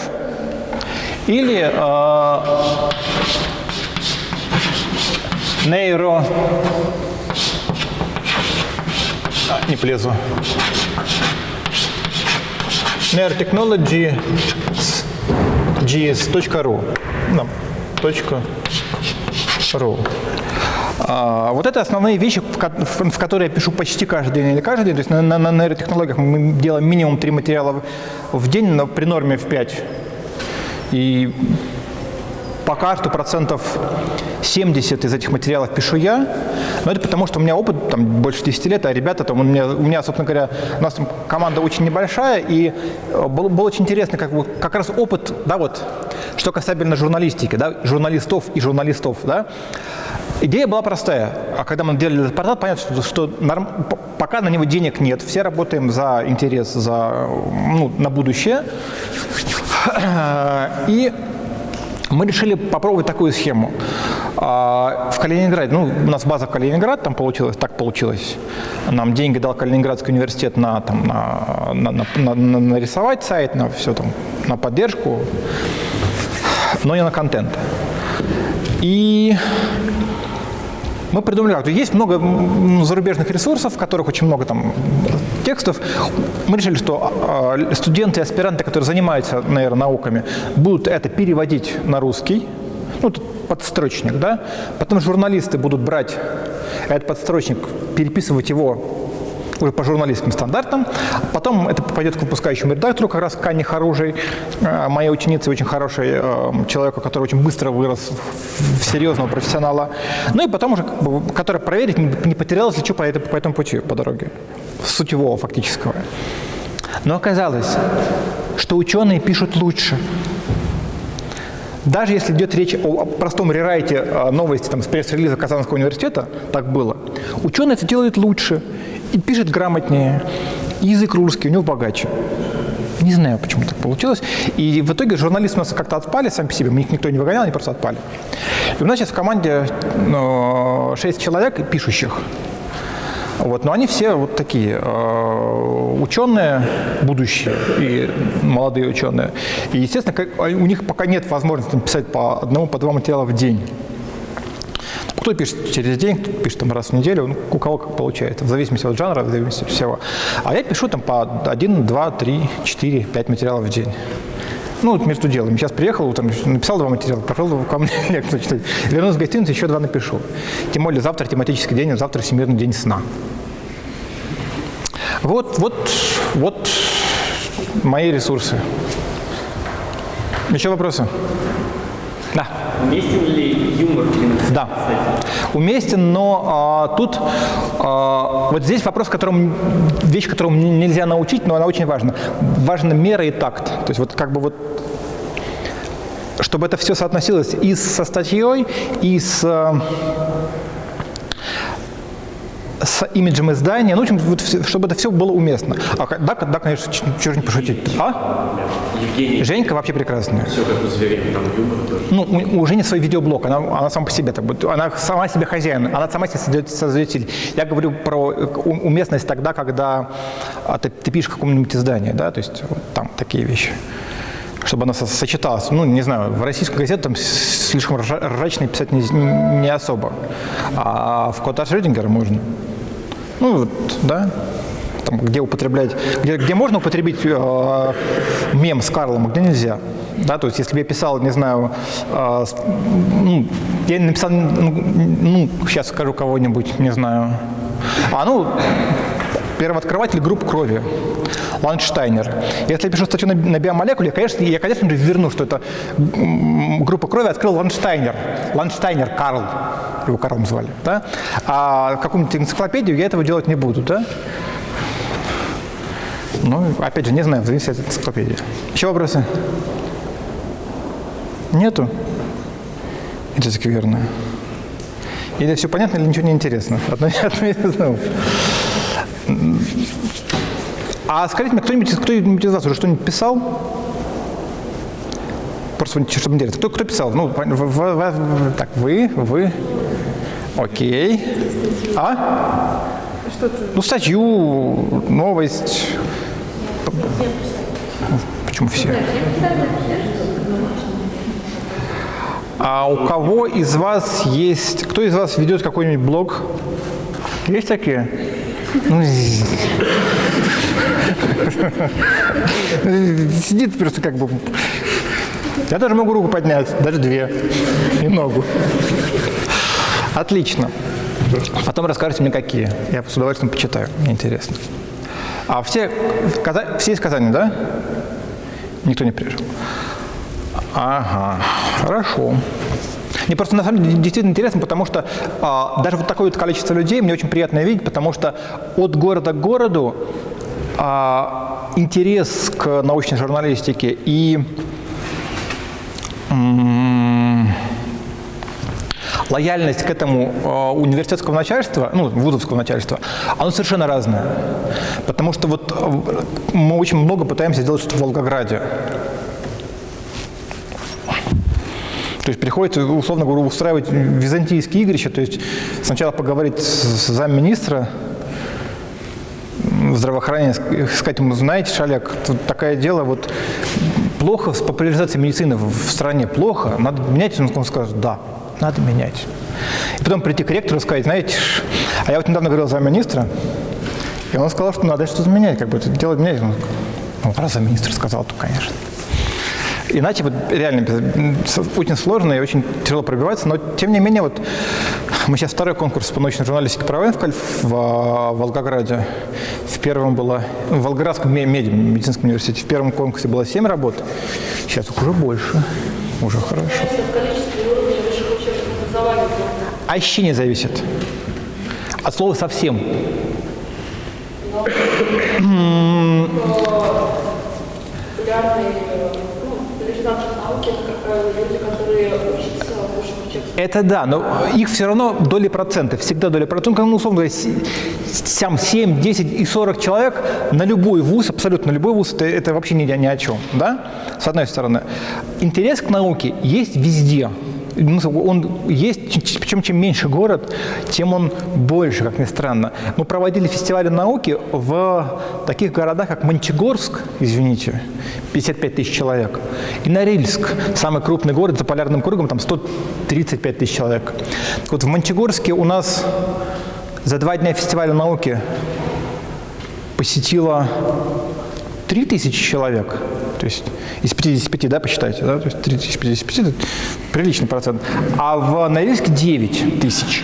или нейро... А, не плезу. Neurotechnology gs.ru да, .ru а, вот это основные вещи, в, в которые я пишу почти каждый день или каждый день. То есть на, на, на нейротехнологиях мы делаем минимум три материала в день, но при норме в 5. И пока что процентов 70 из этих материалов пишу я, но это потому, что у меня опыт там, больше 10 лет, а ребята там, у меня, у меня, собственно говоря, у нас там команда очень небольшая, и э, было, было очень интересно, как, как раз опыт, да, вот, что касательно журналистики, да, журналистов и журналистов, да, Идея была простая. А когда мы делали этот портал, понятно, что, что норм, пока на него денег нет, все работаем за интерес, за, ну, на будущее. [clears throat] И мы решили попробовать такую схему. А, в Калининграде, ну, у нас база в Калининград, там получилось, так получилось. Нам деньги дал Калининградский университет на, там, на, на, на, на, на нарисовать сайт, на все там, на поддержку, но не на контент. И мы придумали как. Есть много зарубежных ресурсов, в которых очень много там текстов. Мы решили, что а, студенты и аспиранты, которые занимаются нейронауками, будут это переводить на русский, ну, подстрочник, да, потом журналисты будут брать этот подстрочник, переписывать его по журналистским стандартам. Потом это пойдет к выпускающему редактору, как раз Кане Харужей, э, моей ученице, очень хорошей э, человеку, который очень быстро вырос в серьезного профессионала. Ну и потом уже, который проверит, не потерялось ли что по, по этому пути, по дороге, сутевого фактического. Но оказалось, что ученые пишут лучше. Даже если идет речь о простом рерайте а, новости там, с пресс-релиза Казанского университета, так было, ученый это делает лучше, и пишет грамотнее, язык русский у него богаче. Не знаю, почему так получилось. И в итоге журналисты у нас как-то отпали сами по себе. Их никто не выгонял, они просто отпали. И у нас сейчас в команде ну, 6 человек пишущих. Вот, но они все вот такие э, ученые, будущие и молодые ученые. И, естественно, как, у них пока нет возможности писать по одному, по два материала в день. Кто пишет через день, кто пишет там раз в неделю, ну, у кого как получается, в зависимости от жанра, в зависимости от всего. А я пишу там по один, два, три, четыре, пять материалов в день. Ну, вот между делом. Сейчас приехал, утром написал два материала, пошел ко мне [laughs] лекцию читать. Вернулся в гостиницу, еще два напишу. Тем более завтра тематический день, а завтра Всемирный день сна. Вот, вот, вот мои ресурсы. Еще вопросы? Да. Уместен ли юмор? Да, уместен, но а, тут а, вот здесь вопрос, которым, вещь, которую нельзя научить, но она очень важна. Важна мера и такт. То есть вот как бы вот чтобы это все соотносилось и со статьей, и с с имиджем издания, ну, в общем, вот, чтобы это все было уместно. А, да, да, конечно, чего не пошутить. А? Евгений. Женька вообще прекрасная. Все как у зверей, там юмор тоже. Ну, у, у Жени свой видеоблог, она, она сама по себе, так, вот, она сама себе хозяин, она сама себе создает, создатель. Я говорю про уместность тогда, когда а, ты, ты пишешь какому-нибудь изданию, да, то есть вот, там такие вещи чтобы она сочеталась. Ну, не знаю, в российскую газету там слишком ржачно писать не, не особо. А в Кота Шрёдингера можно. Ну, вот, да, там, где употреблять, где, где можно употребить э, мем с Карлом, а где нельзя. Да, то есть, если бы я писал, не знаю, э, ну, я написал, ну, ну, сейчас скажу кого-нибудь, не знаю. А, ну, первооткрыватель групп крови, Ланштайнер. Если я пишу статью на, биомолекуле, конечно, я, конечно же, верну, что это группа крови открыл Ланштайнер. Ланштайнер Карл, его Карлом звали. Да? А какую-нибудь энциклопедию я этого делать не буду. Да? Ну, опять же, не знаю, зависит от энциклопедии. Еще вопросы? Нету? Это скверно. Или все понятно, или ничего не интересно. Одно, одно из двух. А скажите мне, кто-нибудь кто из вас уже что-нибудь писал? Просто чтобы интересно. Кто, кто писал? Ну, в, в, в, так, вы, вы. Окей. А? Ну, статью, новость. Почему все? А у кого из вас есть... Кто из вас ведет какой-нибудь блог? Есть такие? Ну, Сидит просто как бы... Я даже могу руку поднять, даже две, и ногу. Отлично. Потом расскажите мне, какие. Я с удовольствием почитаю, мне интересно. А все, все из Казани, да? Никто не приезжал? Ага, хорошо. Мне просто на самом деле действительно интересно, потому что а, даже вот такое вот количество людей мне очень приятно видеть, потому что от города к городу а, интерес к научной журналистике и лояльность к этому э, университетского начальства, ну, вузовского начальства, оно совершенно разное. Потому что вот э, мы очень много пытаемся сделать что-то в Волгограде. То есть приходится, условно говоря, устраивать византийские игрища, то есть сначала поговорить с замминистра здравоохранения, сказать ему, знаете, Шаляк, такое дело, вот плохо с популяризацией медицины в стране, плохо, надо менять, он скажет, да, надо менять. И потом прийти к ректору и сказать, знаете, а я вот недавно говорил замминистра, и он сказал, что надо что-то менять, как бы это дело менять. Ну, раз замминистр сказал, то, конечно. Иначе вот реально очень сложно и очень тяжело пробиваться, но тем не менее вот мы сейчас второй конкурс по научной журналистике проводим в, в, в Волгограде. В первом было, в Волгоградском меди, медицинском университете, в первом конкурсе было 7 работ, сейчас уже больше, уже хорошо. А еще не зависит. От слова совсем. популярные это, да, но их все равно доли процентов, всегда доли процентов. Ну, условно говоря, с- сам 7, 10 и 40 человек на любой вуз, абсолютно на любой вуз, это, это вообще ни, ни о чем, да, с одной стороны. Интерес к науке есть везде. Ну, Он есть, причем чем меньше город, тем он больше, как ни странно. Мы проводили фестивали науки в таких городах, как Мончегорск, извините, 55 тысяч человек, и Норильск, самый крупный город за полярным кругом, там 135 тысяч человек. Вот в Мончегорске у нас за два дня фестиваля науки посетило 3 тысячи человек, то есть из 55, да, посчитайте, да, то есть 3 тысячи 55 – это приличный процент, а в Норильске 9 тысяч.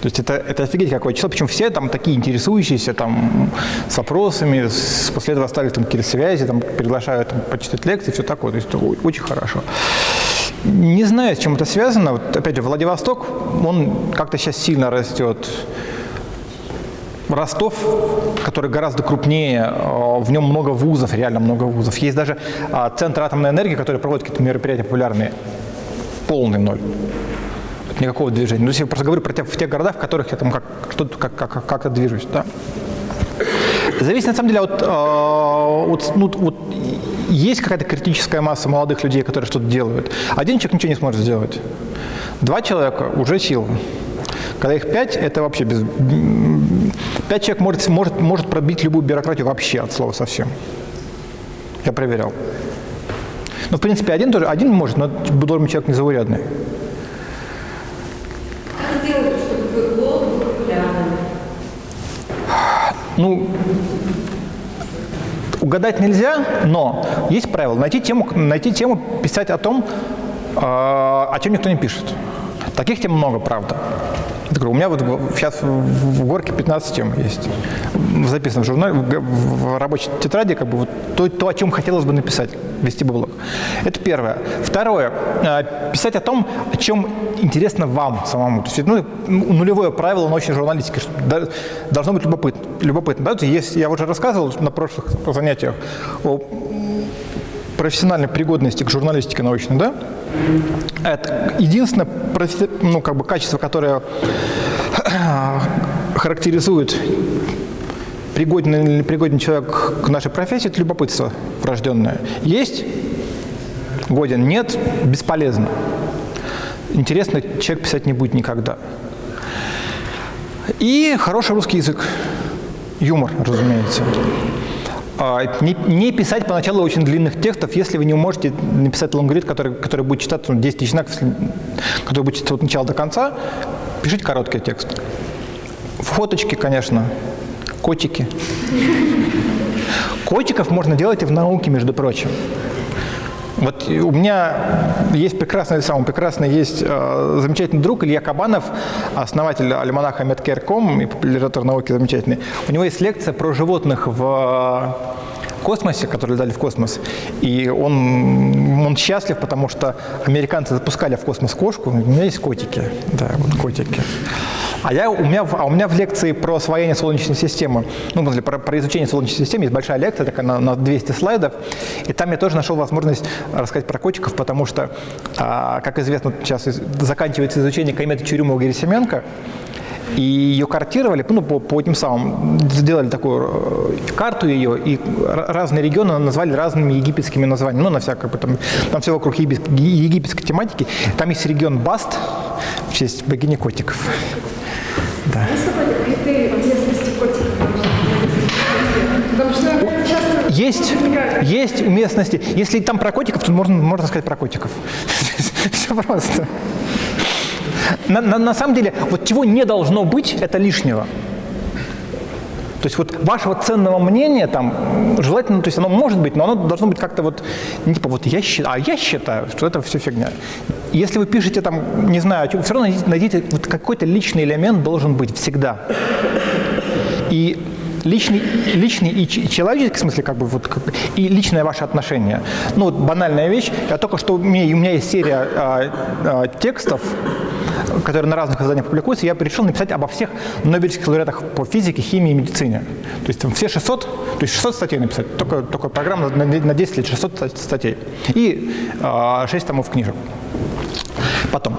То есть это, это офигеть какое число, причем все там такие интересующиеся там с вопросами, с- после этого стали там какие-то связи, там приглашают там, почитать лекции, все такое, то есть это очень хорошо. Не знаю, с чем это связано. Вот, опять же, Владивосток, он как-то сейчас сильно растет. Ростов, который гораздо крупнее, э, в нем много вузов, реально много вузов. Есть даже а, Центр атомной энергии, который проводит какие-то мероприятия популярные. Полный ноль. Никакого движения. Ну, я просто говорю про те, в тех городах, в которых я там как, что-то, как, как, как-то движусь. Да. Зависит на самом деле от, э, от, ну, вот есть какая-то критическая масса молодых людей, которые что-то делают. Один человек ничего не сможет сделать. Два человека уже сила. Когда их пять, это вообще без... Пять человек может, может, может пробить любую бюрократию вообще от слова совсем. Я проверял. Ну, в принципе, один тоже, один может, но должен человек незаурядный. Как сделать, чтобы блог был популярным? Ну, угадать нельзя, но есть правило. Найти тему, найти тему писать о том, э, о чем никто не пишет. Таких тем много, правда. Говорю, у меня вот сейчас в, горке 15 тем есть. Записано в журнале, в, рабочей тетради, как бы вот то, то, о чем хотелось бы написать, вести бы блог. Это первое. Второе. э, Писать о том, о чем интересно вам самому. То есть, ну, нулевое правило научной журналистики, что должно быть любопыт, любопытно. Да? Есть, я уже рассказывал на прошлых занятиях о профессиональной пригодности к журналистике научной, да? Это единственное ну, как бы качество, которое [coughs] характеризует пригоден или непригоден человек к нашей профессии, это любопытство врожденное. Есть – годен, нет – бесполезно. Интересно человек писать не будет никогда. И хороший русский язык. Юмор, разумеется. А, Не, писать поначалу очень длинных текстов, если вы не можете написать лонгрид, который, который будет читаться ну, 10 тысяч знаков, который будет читаться от начала до конца, пишите короткий текст. Фоточки, конечно, котики. Котиков можно делать и в науке, между прочим. Вот у меня есть прекрасный, самый прекрасный, есть э, замечательный друг Илья Кабанов, основатель альманаха Medcare.com и популяризатор науки замечательный. У него есть лекция про животных в космосе, которые летали в космос. И он, он счастлив, потому что американцы запускали в космос кошку. У меня есть котики. Да, вот котики. А, я, у, меня, а у меня в лекции про освоение Солнечной системы, ну, про, про изучение Солнечной системы есть большая лекция, такая на, на 200 слайдов, и там я тоже нашел возможность рассказать про котиков, потому что, а, как известно, сейчас из- заканчивается изучение кометы Чурюмова-Герасименко, и ее картировали, ну, по, по этим самым, сделали такую э, карту ее, и разные регионы назвали разными египетскими названиями, ну, на всякое, там, там все вокруг египет- египетской тематики. Там есть регион Баст, в честь богини котиков. Часто Есть, есть уместности. Если там про котиков, то можно, можно сказать про котиков. [laughs] Все просто. На, на- на самом деле, вот чего не должно быть, это лишнего. То есть вот вашего ценного мнения там желательно, то есть оно может быть, но оно должно быть как-то вот, не типа вот я считаю, а я считаю, что это все фигня. Если вы пишете там, не знаю, все равно найдите, вот какой-то личный элемент должен быть всегда. И личный, личный и человеческий, в смысле, как бы, вот, и личное ваше отношение. Ну, вот банальная вещь. Я только что, у меня, у меня есть серия а, а, текстов, которые на разных изданиях публикуются, я решил написать обо всех Нобелевских лауреатах по физике, химии и медицине. То есть там все 600, то есть 600 статей написать. Только, только программа на, на 10 лет 600 ста- статей. И э, 6 томов книжек. Потом.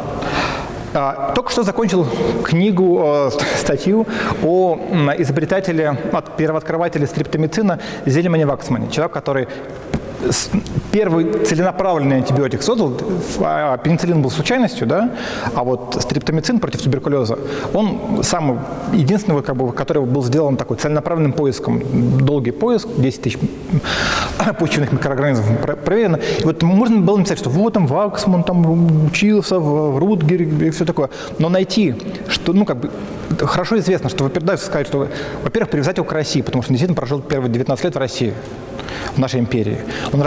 А, Только что закончил книгу, э, [laughs] статью о изобретателе, от первооткрывателе стриптомицина Зельмане Ваксмане. Человек, который первый целенаправленный антибиотик создал. А Пенициллин был случайностью, да? А вот стриптомицин против туберкулеза, он самый единственный, как бы, который был сделан такой целенаправленным поиском. Долгий поиск, 10 тысяч [coughs] почвенных микроорганизмов про- проверено. И вот можно было написать, что вот там Ваксман там учился в, Рутгере и все такое. Но найти, что, ну, как бы, хорошо известно, что, во-первых, сказать, что, во-первых, привязать его к России, потому что действительно прожил первые 19 лет в России, в нашей империи. Он,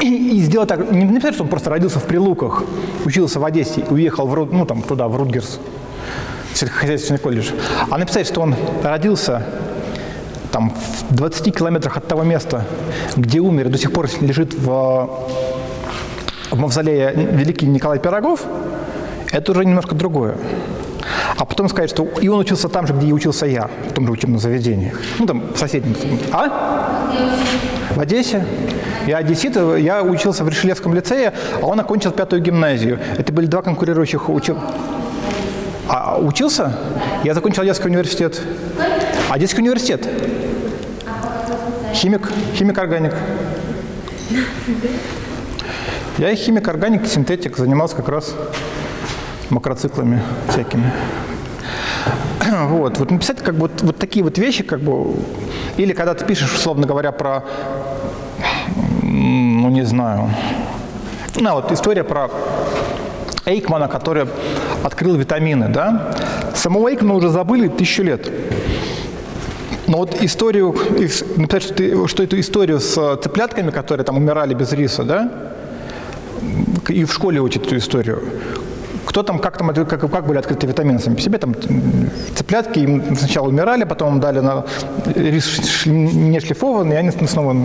и, и сделать так, не написать, что он просто родился в Прилуках, учился в Одессе и уехал в, ну, там, туда, в Рутгерс, сельскохозяйственный колледж, а написать, что он родился там, в 20 километрах от того места, где умер и до сих пор лежит в, в мавзолее великий Николай Пирогов, это уже немножко другое. А потом сказать, что и он учился там же, где и учился я, в том же учебном заведении. Ну, там, в соседнем. А? В Одессе. Я одессит, я учился в Решелевском лицее, а он окончил пятую гимназию. Это были два конкурирующих учеб... А учился? Я закончил Одесский университет. Одесский университет. Химик, химик-органик. Я и химик-органик, синтетик, занимался как раз макроциклами всякими. [clears throat] Вот, вот написать как бы вот, вот такие вот вещи, как бы, или когда ты пишешь, условно говоря, про, ну не знаю, ну вот история про Эйкмана, который открыл витамины, да? Самого Эйкмана уже забыли тысячу лет. Но вот историю, ис- написать, что, ты- что эту историю с э, цыплятками, которые там умирали без риса, да, и в школе учат эту историю. Кто там, как там, это- как, как были открыты витамины сами по себе, там цыплятки им сначала умирали, потом дали на рис не шлифованный, и они снова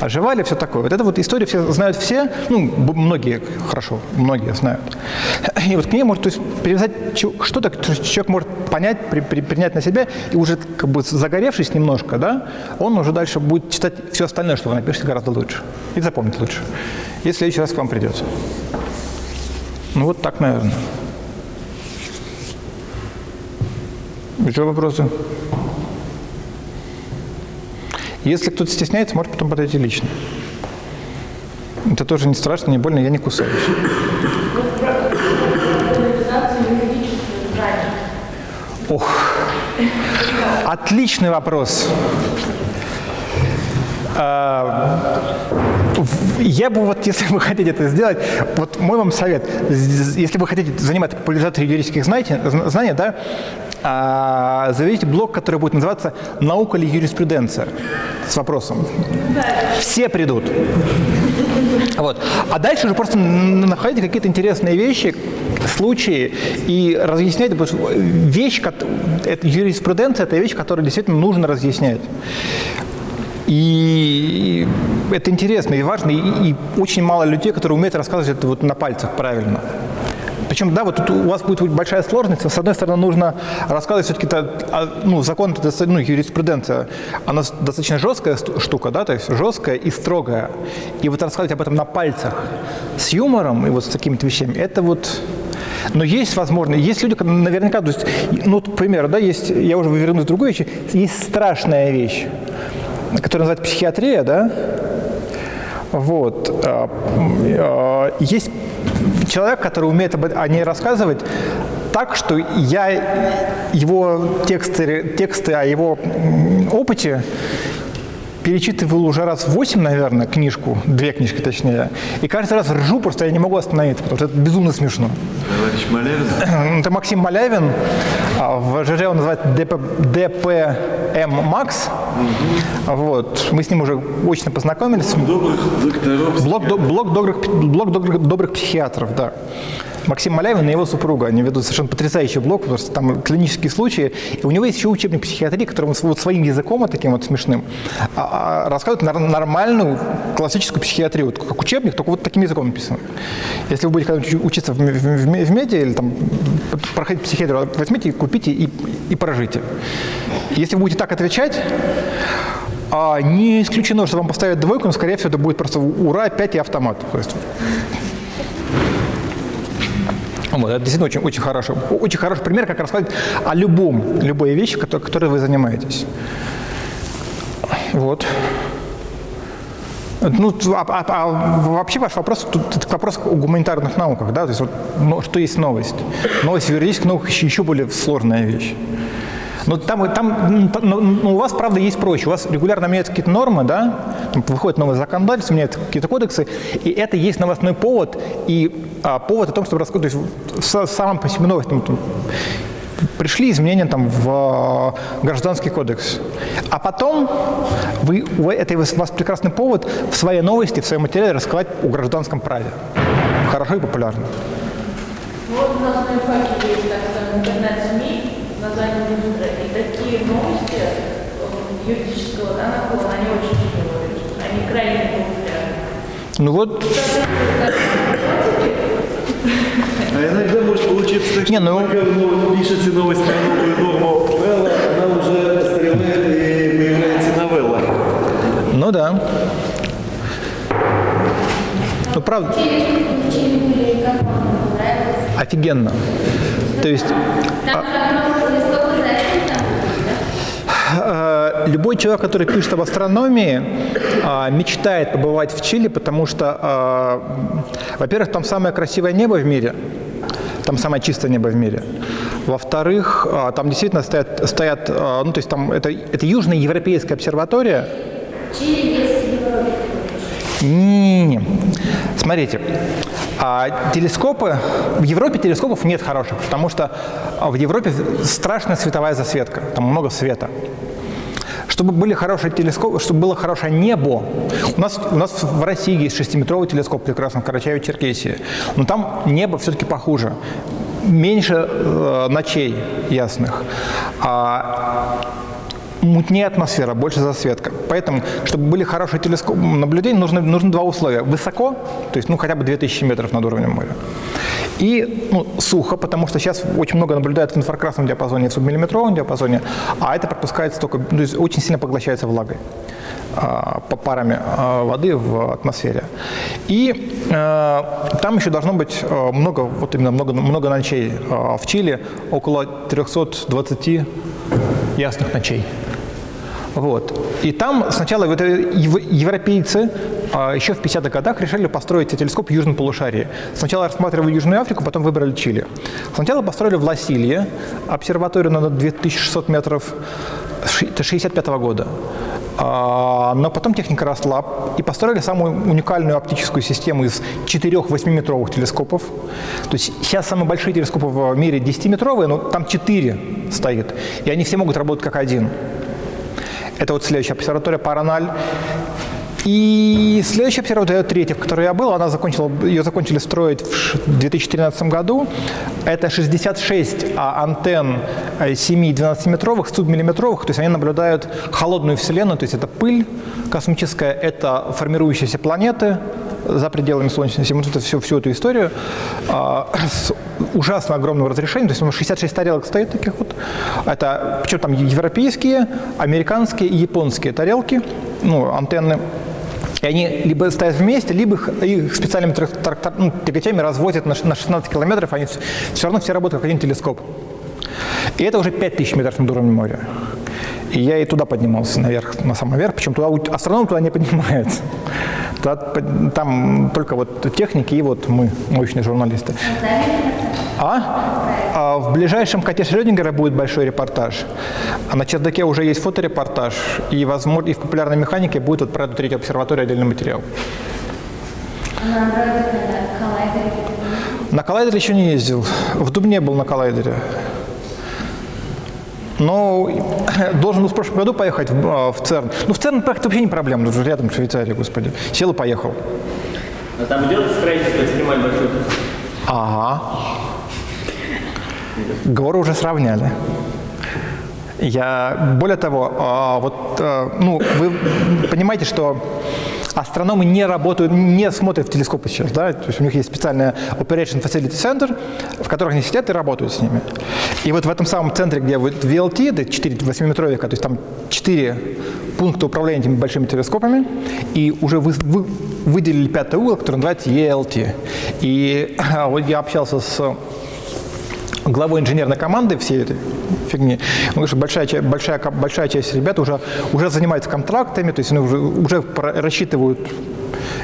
оживали, все такое. Вот эта вот история все знают все, ну, многие, хорошо, многие знают. И вот к ней может то есть, привязать что-то, что человек может понять, при- при- принять на себя, и уже как бы загоревшись немножко, да, он уже дальше будет читать все остальное, что вы напишете, гораздо лучше. И запомнить лучше, если следующий раз к вам придет. Ну вот так, наверное. Еще вопросы? Если кто-то стесняется, может потом подойти лично. Это тоже не страшно, не больно, я не кусаюсь. Ох, отличный вопрос. Я бы вот, если вы хотите это сделать, вот мой вам совет, если вы хотите заниматься популяризацией юридических знаний, зн- знаний, да, а, заведите блог, который будет называться «Наука или юриспруденция?» с вопросом. Все придут. Вот. А дальше уже просто находите какие-то интересные вещи, случаи и разъясняйте. потому что Вещь, это юриспруденция – это вещь, которую действительно нужно разъяснять. И это интересно и важно, и, и очень мало людей, которые умеют рассказывать это вот на пальцах правильно. Причем, да, вот тут у вас будет большая сложность. С одной стороны, нужно рассказывать все-таки, ну, закон, ну, юриспруденция, она достаточно жесткая штука, да, то есть жесткая и строгая. И вот рассказывать об этом на пальцах с юмором и вот с такими-то вещами, это вот... Но есть возможность, есть люди, наверняка, то есть, ну, к примеру, да, есть, я уже вернусь к другой вещи, есть страшная вещь, которая называется психиатрия, да, вот. а, а, Есть человек, который умеет об- о ней рассказывать так, что я его тексты, тексты о его опыте перечитывал уже раз в восемь, наверное, книжку, две книжки точнее, и каждый раз ржу, просто я не могу остановиться, потому что это безумно смешно. Товарищ Малявин. Это Максим Малявин, а в ЖЖ он называется ДП, ДПМ Макс. Вот. Мы с ним уже очно познакомились. Добрых докторов. Блок, блок, добрых, блок добрых, добрых психиатров, да. Максим Малявин и его супруга. Они ведут совершенно потрясающий блог, потому что там клинические случаи. И у него есть еще учебник психиатрии, который вот своим языком, вот таким вот смешным, а, а, рассказывает нормальную классическую психиатрию. Как учебник, только вот таким языком написан. Если вы будете учиться в, м- в, м- в медиа или там проходить психиатрию, возьмите, купите и, и прожите. Если вы будете так отвечать, а не исключено, что вам поставят двойку, но, скорее всего, это будет просто ура, опять и автомат. То есть вот, это действительно очень, очень, хороший, очень хороший пример, как рассказать о любом, любой вещи, которой, которой вы занимаетесь. Вот. Ну, а, а- а вообще ваш вопрос, тут это вопрос о гуманитарных науках, да, то есть вот, ну, что есть новость? Новость в юридических науках еще, более сложная вещь. Но там, там но- но у вас, правда, есть проще. У вас регулярно меняются какие-то нормы, да, выходит новое законодательство, меняются какие-то кодексы, и это есть новостной повод, и а, повод о том, чтобы рассказать, то есть в са- самом по себе новость, там, там, пришли изменения там в а, гражданский кодекс. А потом вы, это у вас прекрасный повод в своей новости, в своем материале рассказать о гражданском праве. Хорошо и популярно. Ну, Вот у нас на ИФАКе есть, так скажем, интернет-СМИ, название Ньюстра, такие новости э, юридического да, наклона, они очень тяжелые, они крайне популярны. Ну вот, А иногда может получиться так, Не, что ну- пока вы пишете новость про новую норму Белла, она уже остреляет и появляется новелла. ну да. Ну правда. Офигенно. То есть э, любой человек, который пишет об астрономии, э, мечтает побывать в Чили, потому что, э, во-первых, там самое красивое небо в мире, там самое чистое небо в мире. Во-вторых, э, там действительно стоят, стоят э, ну то есть там это, это южная европейская обсерватория. Не-не-не. Смотрите, а, телескопы, в Европе телескопов нет хороших, потому что а, в Европе страшная световая засветка, там много света. Чтобы были хорошие телескопы, чтобы было хорошее небо, у нас, у нас в России есть шестиметровый телескоп прекрасно в Карачаево-Черкесии, но там небо все-таки похуже, меньше э, ночей ясных. А, мутнее атмосфера, больше засветка. Поэтому, чтобы были хорошие телескоп наблюдения, нужно, нужно два условия. Высоко, то есть ну, хотя бы 2000 метров над уровнем моря. И ну, сухо, потому что сейчас очень много наблюдают в инфракрасном диапазоне в субмиллиметровом диапазоне, а это пропускается только, то есть очень сильно поглощается влагой а, по парами а, воды в атмосфере. И э, там еще должно быть э, много, вот именно много, много ночей э, в Чили, около 320 ясных ночей. Вот. И там сначала вот европейцы а, еще в 50-х годах решили построить телескоп в Южном полушарии. Сначала рассматривали Южную Африку, потом выбрали Чили. Сначала построили в Ласилье обсерваторию на 2600 метров, ши- это 65 года. А, Но потом техника росла и построили самую уникальную оптическую систему из четырех 8-метровых телескопов. То есть сейчас самые большие телескопы в мире 10-метровые, но там 4 стоит. И они все могут работать как один. Это вот следующая обсерватория Параналь. И следующая обсерватория, третья, в которой я был, она закончила, ее закончили строить в ш- 2013 году. Это 66 а, антенн э, 7-12-метровых, субмиллиметровых, то есть они наблюдают холодную Вселенную, то есть это пыль космическая, это формирующиеся планеты за пределами Солнечной системы, вот это всю, всю эту историю а, с ужасно огромным разрешением, то есть у нас 66 тарелок стоит таких вот. Это, причем там европейские, американские и японские тарелки, ну, антенны. И они либо стоят вместе, либо их, их специальными трак- трак- ну, тягачами развозят на на 16 километров, они все равно все работают как один телескоп. И это уже 5000 метров над уровнем моря. И я и туда поднимался наверх, на самый верх, причем туда, астроном туда не поднимается. Туда там только вот техники и вот мы, научные журналисты. А? А в ближайшем коте Шрёдингера будет большой репортаж. А на чердаке уже есть фоторепортаж. И, возможно, и в популярной механике будет вот про эту третью обсерваторию отдельный материал. На коллайдере еще не ездил. В Дубне был на коллайдере. Но должен был в прошлом году поехать в, а, в ЦЕРН. Ну, в ЦЕРН поехать вообще не проблема, тут же рядом Швейцария, господи. Сел и поехал. А там идет строительство экстремально большой Ага. Горы уже сравняли. Я, более того, а, вот, а, ну, вы понимаете, что астрономы не работают, не смотрят в телескопы сейчас, да, то есть у них есть специальный Operation Facility Center, в которых они сидят и работают с ними. И вот в этом самом центре, где вот VLT, это 4 8-метровика, то есть там 4 пункта управления этими большими телескопами, и уже вы, вы выделили пятый угол, который называется ELT. И вот я общался с главой инженерной команды всей этой фигни. Он говорит, что большая, большая, большая часть ребят уже, уже занимается контрактами, то есть они уже, уже рассчитывают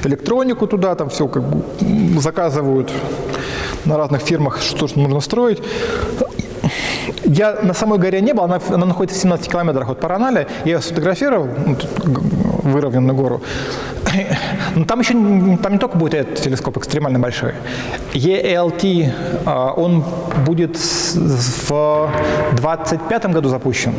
электронику туда, там все как бы заказывают на разных фирмах, что нужно строить. Я на самой горе не был, она, она находится в 17 километрах от Параналя. Я ее сфотографировал, ну, выровненную гору. Но там еще там не только будет этот телескоп экстремально большой. ELT, а, он будет в 25 году запущен.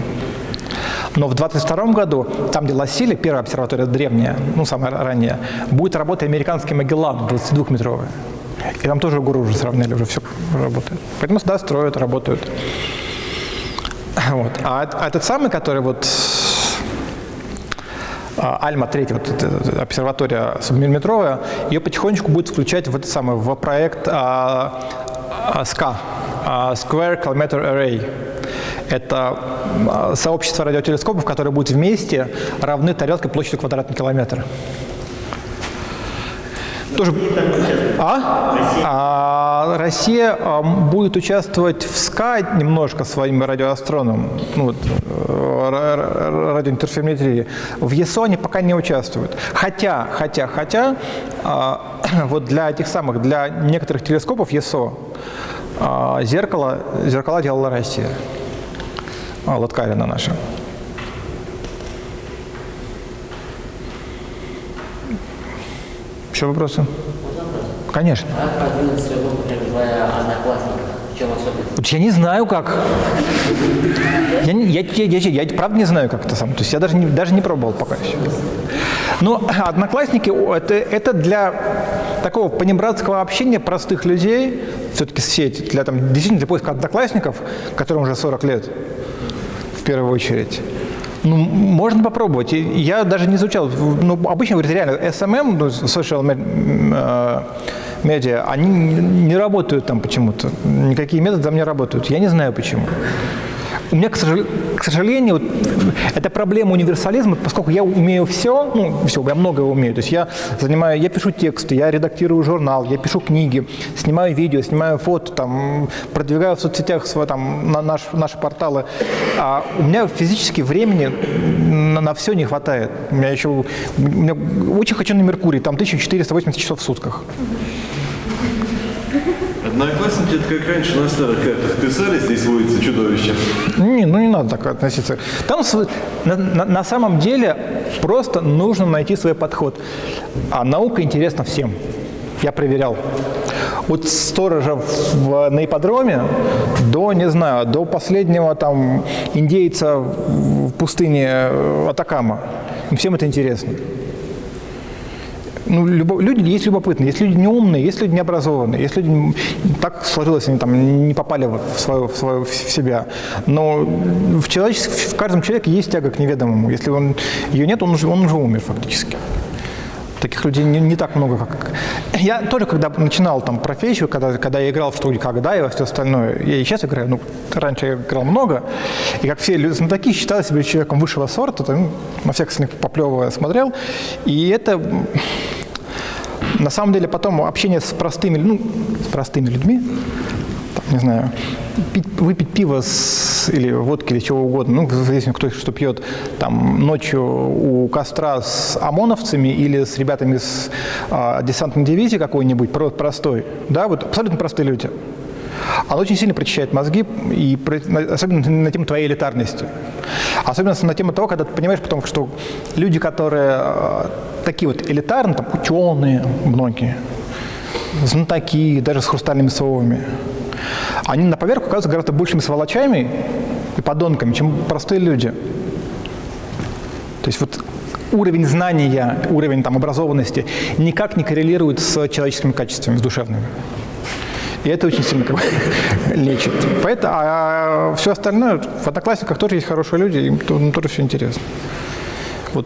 Но в 22 году, там, где Лассили, первая обсерватория древняя, ну, самая ранняя, будет работать американский Магеллан 22-метровый. И там тоже гору уже сравняли, уже все работает. Поэтому да, строят, работают. Вот. А, а этот самый, который вот а, Альма 3, вот обсерватория субмиллиметровая, ее потихонечку будет включать в это самое, в проект а, а, SCA, а, Square Kilometer Array. Это а, сообщество радиотелескопов, которые будут вместе равны тарелке площадью квадратный километр. Тоже... А? А, Россия а, будет участвовать в СКА немножко своим радиоастроном, ну, вот, э, ра- ра- радиоинтерферометрии. В ЕСО они пока не участвуют. Хотя, хотя, хотя, а, [clears throat] вот для этих самых, для некоторых телескопов ЕСО а, зеркало, зеркала делала Россия. А, Латкарина наша. Еще вопросы? Конечно. Как продвинуть своего, например, в одноклассниках? Я не знаю, как. Я, я, я, я- я правда не знаю, как это сам. То есть я даже не, даже не пробовал пока еще. Но одноклассники о, это, это для такого понебратского общения простых людей, все-таки сеть, для, там, действительно для поиска одноклассников, которым уже 40 лет, в первую очередь. Ну, можно попробовать. Я даже не изучал. Ну, обычно говорят, реально, SMM, ну, social me- м, э, media, они не работают там почему-то. Никакие методы там не работают. Я не знаю почему. У меня, к сожалению, вот, это проблема универсализма, поскольку я умею все, ну, все, я многое умею. То есть я занимаю, я пишу тексты, я редактирую журнал, я пишу книги, снимаю видео, снимаю фото, там, продвигаю в соцсетях свой, там, на наш, наши порталы. А у меня физически времени на, на все не хватает. У меня еще, у меня очень хочу на Меркурий, там 1480 часов в сутках. Одноклассники, это как раньше на старых картах писали, здесь водится чудовище. Не, ну не надо так относиться. Там на, на- на самом деле просто нужно найти свой подход. А наука интересна всем. Я проверял. От сторожа в, в- на ипподроме до, не знаю, до последнего там индейца в пустыне э, Атакама. Всем это интересно. Ну, любо- люди есть любопытные, есть люди неумные, есть люди необразованные, есть люди так сложилось, они там не попали в свою, в свою в себя. Но в, человечес- в каждом человеке есть тяга к неведомому. Если он, ее нет, он уже, он уже умер фактически. Таких людей не, не так много, как... Я тоже, когда начинал там профессию, когда, когда я играл в студии «Когда» и во все остальное, я и сейчас играю, ну, раньше я играл много, и как все люди знатоки, считал себя человеком высшего сорта, ну, на всех остальных поплевывая смотрел, и это на самом деле потом общение с простыми, ну, с простыми людьми, там, не знаю, пить- выпить пиво с, или водки или чего угодно, ну, зависит, кто что пьет, там, ночью у костра с ОМОНовцами или с ребятами с а, десантной дивизии какой-нибудь, про- простой, да, вот абсолютно простые люди. Оно очень сильно прочищает мозги, и особенно на тему твоей элитарности. Особенно на тему того, когда ты понимаешь потом, что люди, которые э, такие вот элитарные, там, ученые многие, знатоки, даже с хрустальными совами, они на поверку оказываются гораздо большими сволочами и подонками, чем простые люди. То есть вот уровень знания, уровень там, образованности никак не коррелирует с человеческими качествами, с душевными. И это очень сильно как бы, [laughs] лечит. Поэтому, а все остальное, в Одноклассниках тоже есть хорошие люди, им то- тоже все интересно. Вот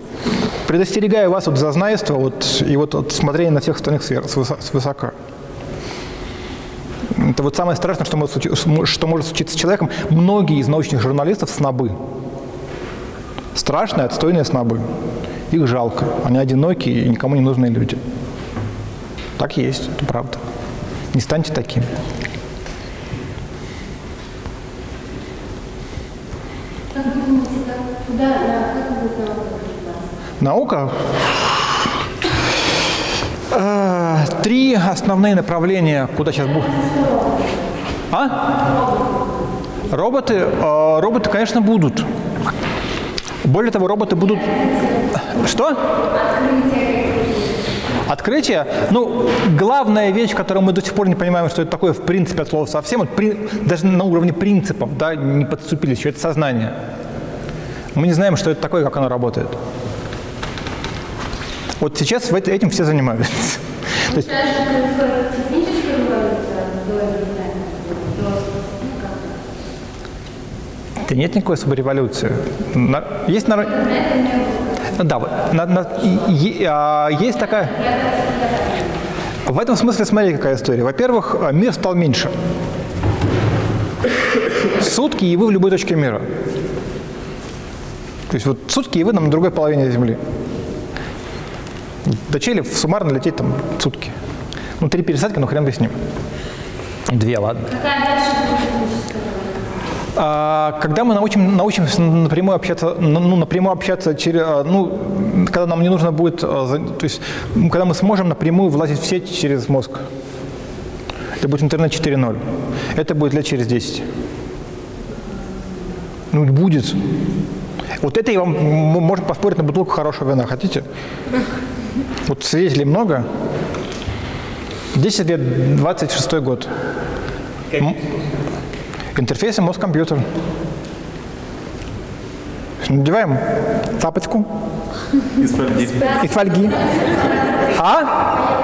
предостерегаю вас от зазнайства вот, и вот от смотрения на всех остальных свысока. Это вот самое страшное, что может, случи- что может случиться с человеком. Многие из научных журналистов – снобы. Страшные, отстойные снобы. Их жалко. Они одинокие и никому не нужные люди. Так и есть, это правда. Не станьте таким. Наука Три основные направления, куда сейчас будет. А? Роботы, э, роботы, конечно, будут. Более того, роботы будут. Что? Открытие. Ну, главная вещь, которую мы до сих пор не понимаем, что это такое в принципе от слова совсем, вот при- даже на уровне принципов, да, не подступились, еще это сознание. Мы не знаем, что это такое, как оно работает. Вот сейчас этим все занимаются. То есть, ну, да нет никакой особой революции. На- есть народ... было. Да, вот, на- на- и- а, есть такая... В этом смысле, смотрите, какая история. Во-первых, а, мир стал меньше. Сутки, и вы в любой точке мира. То есть вот сутки, и вы на другой половине Земли. До Чили суммарно лететь там сутки. Ну, три пересадки, ну хрен бы с ним. Две, ладно. А, Когда мы научим, научимся напрямую общаться, ну, напрямую общаться через, а, ну, когда нам не нужно будет, а, то есть, когда мы сможем напрямую влазить в сеть через мозг. Это будет интернет 4.0. Это будет лет через 10. Ну, будет. Вот это я вам можно поспорить на бутылку хорошего вина. Хотите? Вот свидетелей много. 10 лет, 26 год. М- Интерфейсы мозг-компьютер. Надеваем тапочку Из фольги. и фольги. А?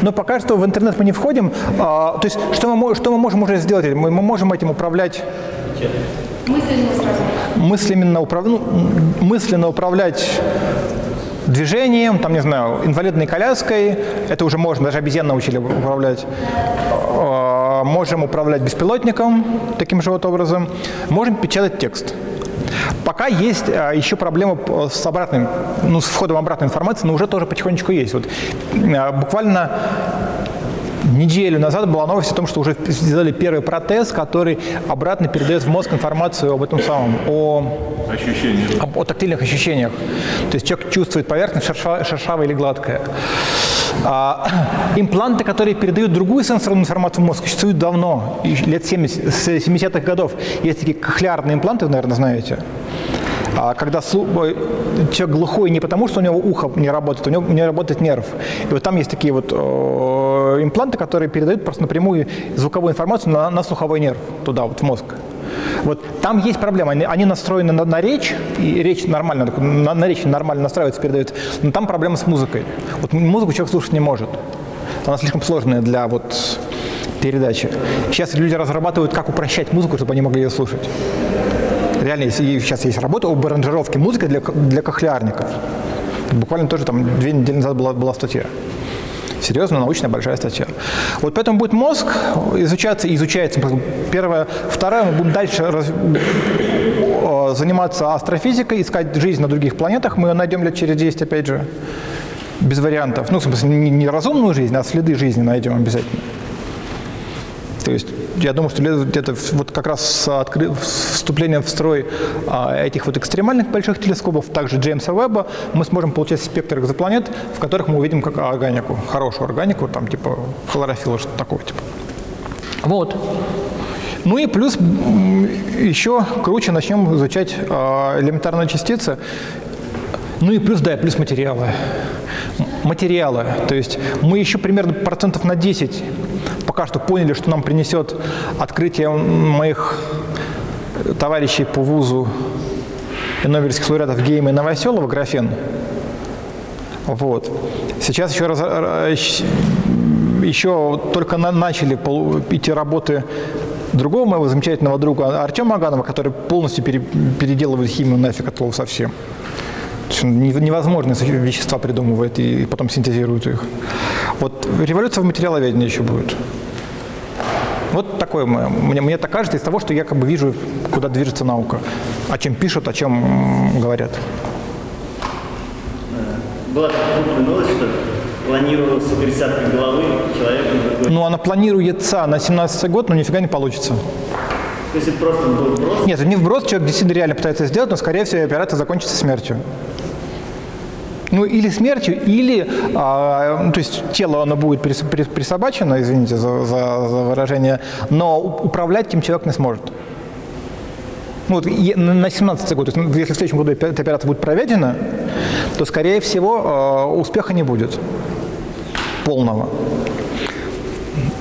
Но пока что в интернет мы не входим. А, то есть что мы, что мы можем уже сделать? Мы, мы можем этим управлять Мысленно мысленно, управ... ну, мысленно управлять движением, там, не знаю, инвалидной коляской, это уже можно, даже обезьян научили управлять. А, Можем управлять беспилотником таким же вот образом. Можем печатать текст. Пока есть а, еще проблема с обратным, ну, с входом обратной информации, но уже тоже потихонечку есть. Вот, а, буквально Неделю назад была новость о том, что уже сделали первый протез, который обратно передает в мозг информацию об этом самом, о об- о тактильных ощущениях. То есть человек чувствует поверхность шерша- шершавая или гладкая. А, [clears throat] импланты, которые передают другую сенсорную информацию в мозг, существуют давно, лет 70, с 70-х годов. Есть такие кохлеарные импланты, вы, наверное, знаете. А когда человек глухой не потому, что у него ухо не работает, у него не работает нерв. И вот там есть такие вот импланты, которые передают просто напрямую звуковую информацию на, на слуховой нерв, туда, вот в мозг. Вот там есть проблема. Они, они настроены на, на речь, и речь нормально, на, на речь нормально настраивается, передается, но там проблема с музыкой. Вот музыку человек слушать не может. Она слишком сложная для вот передачи. Сейчас люди разрабатывают, как упрощать музыку, чтобы они могли ее слушать. Реально, сейчас есть работа об аранжировке музыки для, для кохлеарников. Буквально тоже там две недели назад была, была статья. Серьезно, научная большая статья. Вот поэтому будет мозг изучаться и изучается. Первое. Второе, мы будем дальше раз- заниматься астрофизикой, искать жизнь на других планетах. Мы ее найдем лет через 10, опять же, без вариантов. Ну, в смысле, не, не разумную жизнь, а следы жизни найдем обязательно. То есть я думаю, что где-то вот как раз с откры- вступлением в строй а, этих вот экстремальных больших телескопов, также Джеймса Веба, мы сможем получать спектр экзопланет, в которых мы увидим как органику, хорошую органику, там типа хлорофилла, что-то такого типа. Вот. Ну и плюс еще круче начнем изучать а, элементарные частицы. Ну и плюс, да, и плюс материалы. Материалы. То есть мы еще примерно процентов на 10 пока что поняли, что нам принесет открытие моих товарищей по вузу и нобелевских лауреатов Гейма и Новоселова, графен. Вот. Сейчас еще раз, э, щ- еще только на- начали полу- идти работы другого моего замечательного друга Артема Аганова, который полностью пере- переделывает химию нафиг от слова совсем. То есть он нев- невозможные вещества придумывает и потом синтезирует их. Вот революция в материаловедении еще будет. Вот такое. Мне, мне так кажется из того, что я как бы вижу, куда движется наука. О чем пишут, о чем говорят. Была такая крупная новость, что планировалось пересадка головы человека на другой. Ну, она планируется на 17 год, но нифига не получится. То есть это просто был вброс. Нет, это не вброс, человек действительно реально пытается сделать, но, скорее всего, операция закончится смертью. Ну, или смертью, или, а, то есть тело, оно будет прис- при- присобачено, извините за, за- за выражение, но управлять им человек не сможет. Ну, вот на на 17 год, то есть, если в следующем году эта операция будет проведена, то, скорее всего, э, успеха не будет полного.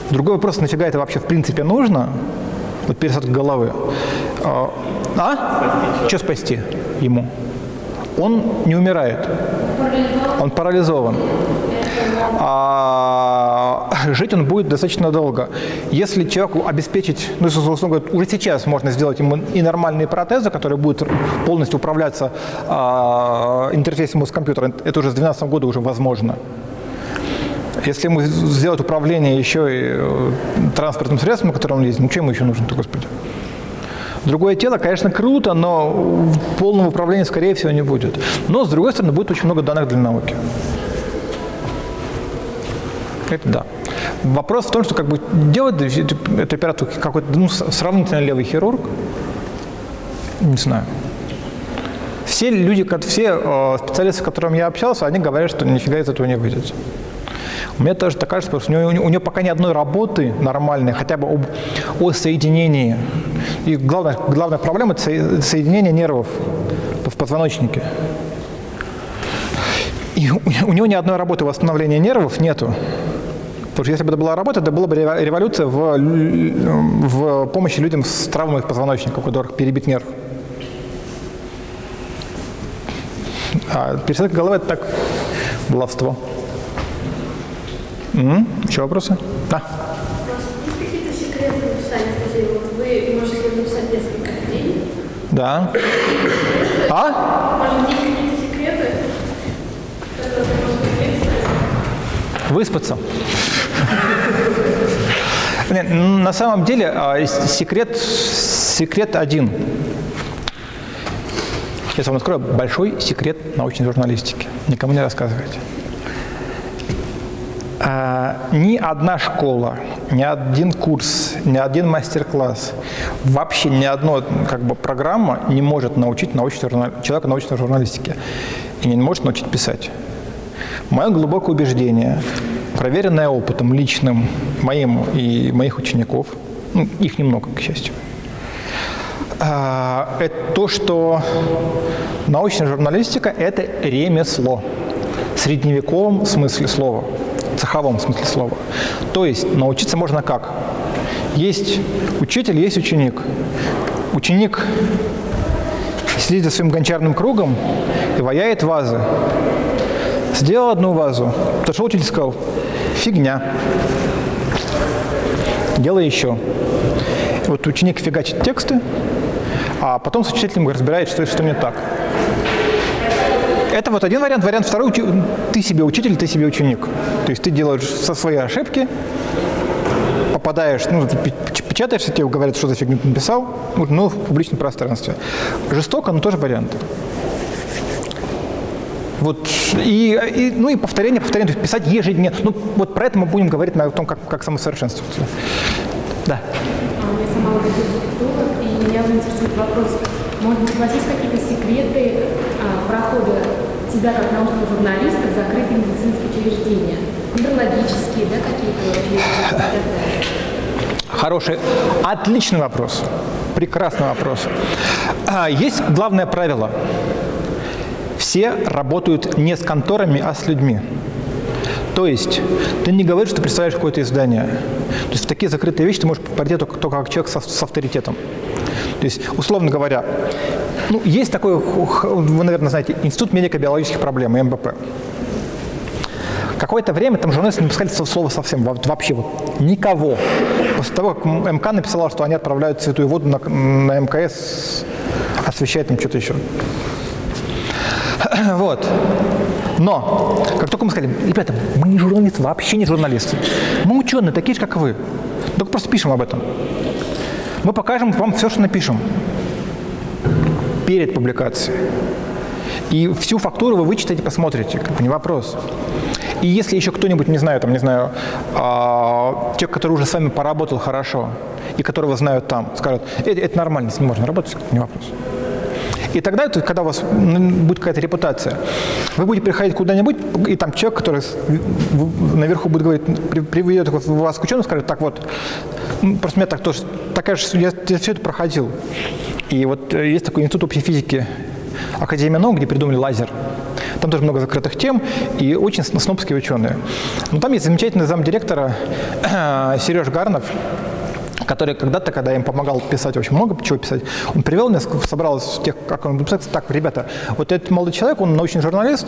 Другой вопрос, нафига это вообще в принципе нужно? Вот пересадка головы. А? а? Что спасти ему? Он не умирает. Он парализован. А жить он будет достаточно долго. Если человеку обеспечить, ну, условно говоря, уже сейчас можно сделать ему и нормальные протезы, которые будут полностью управляться а, интерфейсом с компьютером, это уже с 2012 года уже возможно. Если ему сделать управление еще и э, транспортным средством, на котором он ездит, ну что ему еще нужно-то, господи? Другое тело, конечно, круто, но полного управления, скорее всего, не будет. Но, с другой стороны, будет очень много данных для науки. Это да. Вопрос в том, что как бы делать эту операцию какой-то ну, сравнительно левый хирург, не знаю. Все люди, все э, специалисты, с которыми я общался, они говорят, что нифига из этого не выйдет. Меня тоже так кажется, потому что у нее, у нее пока ни одной работы нормальной, хотя бы об, о соединении. И главная, главная проблема – это со- соединение нервов в позвоночнике. И у, него ни одной работы восстановления нервов нету. Потому что если бы это была работа, это была бы рево- революция в, в помощи людям с травмой позвоночника, у которых перебит нерв. А пересадка головы – это так, баловство. М? Еще вопросы? Да. Да. А? Выспаться. М, на самом деле а, секрет, секрет один. Сейчас вам открою большой секрет научной журналистики. Никому не рассказывайте. А, ни одна школа, ни один курс, ни один мастер-класс, вообще ни одна как бы, программа не может научить научной журна- человека научной журналистике и не может научить писать. Мое глубокое убеждение, проверенное опытом личным моим и моих учеников, ну, их немного, к счастью, а, это то, что научная журналистика – это ремесло средневековом смысле слова, цеховом смысле слова. То есть научиться можно как? Есть учитель, есть ученик. Ученик сидит за своим гончарным кругом и ваяет вазы. Сделал одну вазу, подошел учитель и сказал, фигня. Делай еще. Вот ученик фигачит тексты, а потом с учителем разбирает, что, что не так. Это вот один вариант. Вариант второй, ты себе учитель, ты себе ученик. То есть ты делаешь со своей ошибки, попадаешь, ну, печатаешься, тебе говорят, что за фигню ты написал, ну, в публичном пространстве. Жестоко, но тоже вариант. Вот, и, и- ну и повторение, повторение, то есть писать ежедневно. Ну, вот про это мы будем говорить на том, как, как самосовершенствоваться. Да. А, Я сама логопед-дефектолог, и меня интересует вопрос, может быть, у вас есть какие-то секреты а, прохода тебя как научного журналиста в закрытые медицинские учреждения? Неврологические, да, какие-то учреждения? Хороший, отличный вопрос. Прекрасный вопрос. А, Есть главное правило. Все работают не с конторами, а с людьми. То есть ты не говоришь, что представляешь какое-то издание. То есть в такие закрытые вещи ты можешь пойти только, только как человек со- с авторитетом. То есть, условно говоря, ну, есть такой, вы, наверное, знаете, Институт медико-биологических проблем, МБП. Какое-то время там журналисты не пускали слово совсем, вообще вот никого. После того, как МК написала, что они отправляют святую воду на, на МКС, освещает там что-то еще. [clears throat] Вот. Но, как только мы сказали, ребята, мы не журналисты, вообще не журналисты. Мы ученые, такие же, как вы. Только просто пишем об этом. Мы покажем вам все, что напишем перед публикацией. И всю фактуру вы вычитаете, посмотрите, как бы не вопрос. И если еще кто-нибудь, не знаю, там, не знаю, э, те, который уже с вами поработал хорошо, и которого знают там, скажут, это, это нормально, с ним можно работать, не вопрос. И тогда, то, когда у вас будет какая-то репутация, вы будете приходить куда-нибудь, и там человек, который наверху будет говорить, приведет вас к ученому, скажет, так вот, просто у меня так тоже, такая же, я, я все это проходил. И вот э, есть такой институт общей физики Академия наук, где придумали лазер. Там тоже много закрытых тем и очень снобские ученые. Но там есть замечательный замдиректора [clears throat] Сереж Гарнов, который когда-то, когда я им помогал писать очень много чего писать, он привел меня, собрал из тех, как он писать, так, ребята, вот этот молодой человек, он научный журналист,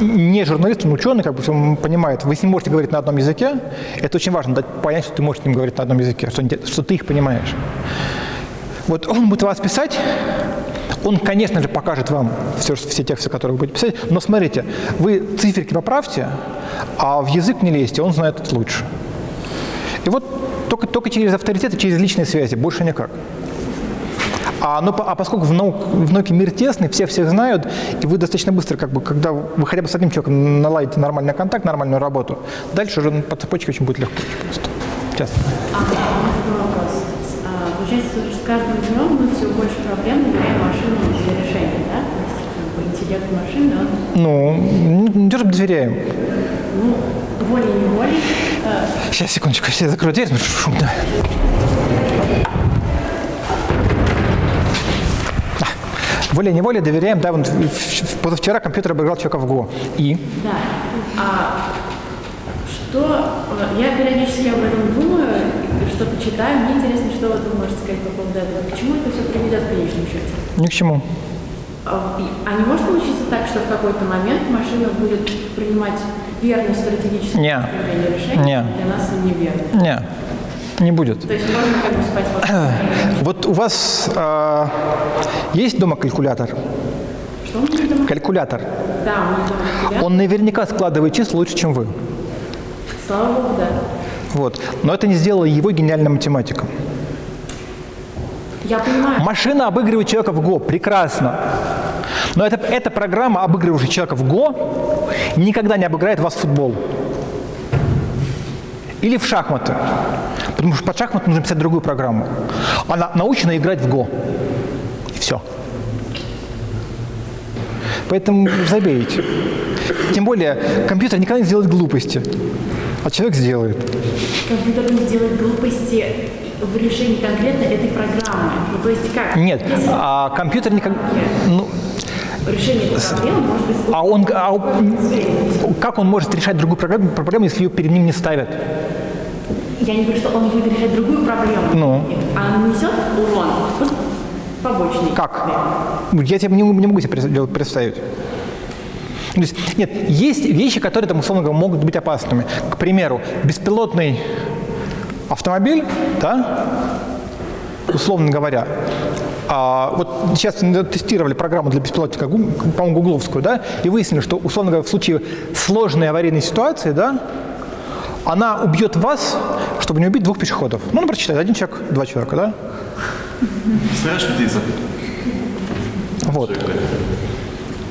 не журналист, он ученый, как бы он понимает. Вы с ним можете говорить на одном языке, это очень важно, дать понять, что ты можешь с ним говорить на одном языке, что, что ты их понимаешь. Вот он будет вас писать, он, конечно же, покажет вам все, все тексты, которые вы будете писать, но смотрите, вы циферки поправьте, а в язык не лезьте, он знает это лучше. И вот только, только через авторитет и через личные связи, больше никак. А, ну, а поскольку в, наук, в науке мир тесный, все всех знают, и вы достаточно быстро, как бы, когда вы хотя бы с одним человеком наладите нормальный контакт, нормальную работу, дальше уже по цепочке очень будет легко. Просто. Сейчас. А, вопрос. А, получается, с каждым днем мы все больше проблем доверяем машинам для решения, да? То есть интеллект машины, он... Ну, не то, доверяем. Ну, волей-неволей. Сейчас, секундочку, я закрою дверь, смотрю, шумно. волей-неволей доверяем, да, вот позавчера компьютер обыграл человека в ГО. И? Да. А что, я периодически об этом думаю, что-то читаю, мне интересно, что вы можете сказать по поводу этого. К чему это все приведет в конечном счете? Ни к чему. А, а не может получиться так, что в какой-то момент машина будет принимать верное стратегическое не. решение, не. для нас неверно? Не. Не будет. То есть можно как бы спать Вот [clears throat] у вас э, есть дома калькулятор? Что дома? Калькулятор. Да, дома калькулятор. Он наверняка складывает числа лучше, чем вы. Слава Богу, да. Вот. Но это не сделало его гениальным математиком. Я понимаю. Машина обыгрывает человека в ГО. Прекрасно. Но это, эта программа, обыгрывающая человека в ГО, никогда не обыграет вас в футбол. Или в шахматы. Потому что под шахматы нужно писать другую программу. Она научена играть в ГО. И все. Поэтому забейте. Тем более, компьютер никогда не сделает глупости, а человек сделает. Компьютер не сделает глупости в решении конкретно этой программы. Ну, то есть как? Нет, Если... а компьютер никогда... Ну, решение этой проблемы может быть... А он, а, как он может решать другую проблему, проблему, если ее перед ним не ставят? Я не говорю, что он будет решать другую проблему. Ну. А нанесет урон побочный. Как? Я тебе не, не могу себе представить. То есть, нет, есть вещи, которые, там, условно говоря, могут быть опасными. К примеру, беспилотный автомобиль, да, условно говоря, а, вот сейчас тестировали программу для беспилотника, по-моему, гугловскую, да, и выяснили, что, условно говоря, в случае сложной аварийной ситуации, да, она убьет вас, чтобы не убить двух пешеходов. Ну, например, читать, один человек, два человека, да? Знаешь, птица? Вот.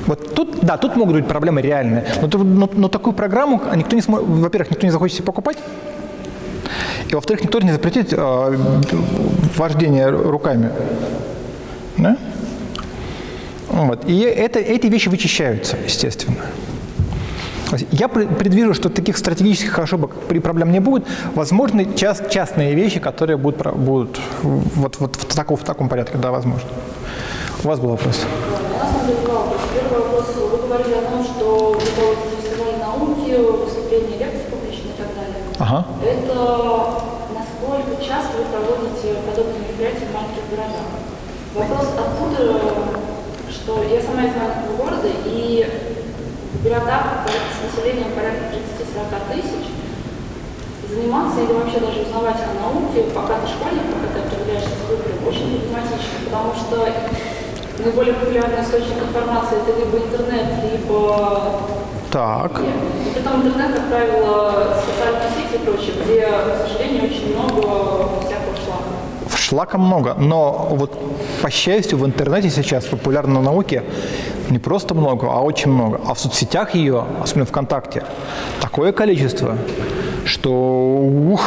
Вот тут, да, тут могут быть проблемы реальные. Но, но, но такую программу никто не сможет, во-первых, никто не захочет себе покупать, и во-вторых, никто не запретит э, вождение руками. Да? Вот. И это, эти вещи вычищаются, естественно. Я предвижу, что таких стратегических ошибок при проблем не будет. Возможны част, частные вещи, которые будут, будут вот, вот в, таком, в таком порядке, да, возможно. У вас был вопрос. У нас был вопрос. Первый вопрос. Вы говорили о том, что вы проводите фестиваль науки, выступления, лекции публичные и так далее. Ага. Это насколько часто вы проводите подобные мероприятия в маленьких городах? Вопрос откуда, что я сама из маленького города, и городах с населением порядка 30-40 тысяч заниматься или вообще даже узнавать о науке, пока ты школьник, пока ты определяешься с выбором, очень проблематично, потому что наиболее популярный источник информации это либо интернет, либо Так. и потом интернет, как правило, социальные сети и прочее, где, к сожалению, очень много всякого шлака. Шлака много, но вот по счастью в интернете сейчас популярной науки не просто много, а очень много. А в соцсетях ее, особенно ВКонтакте, такое количество, что ух,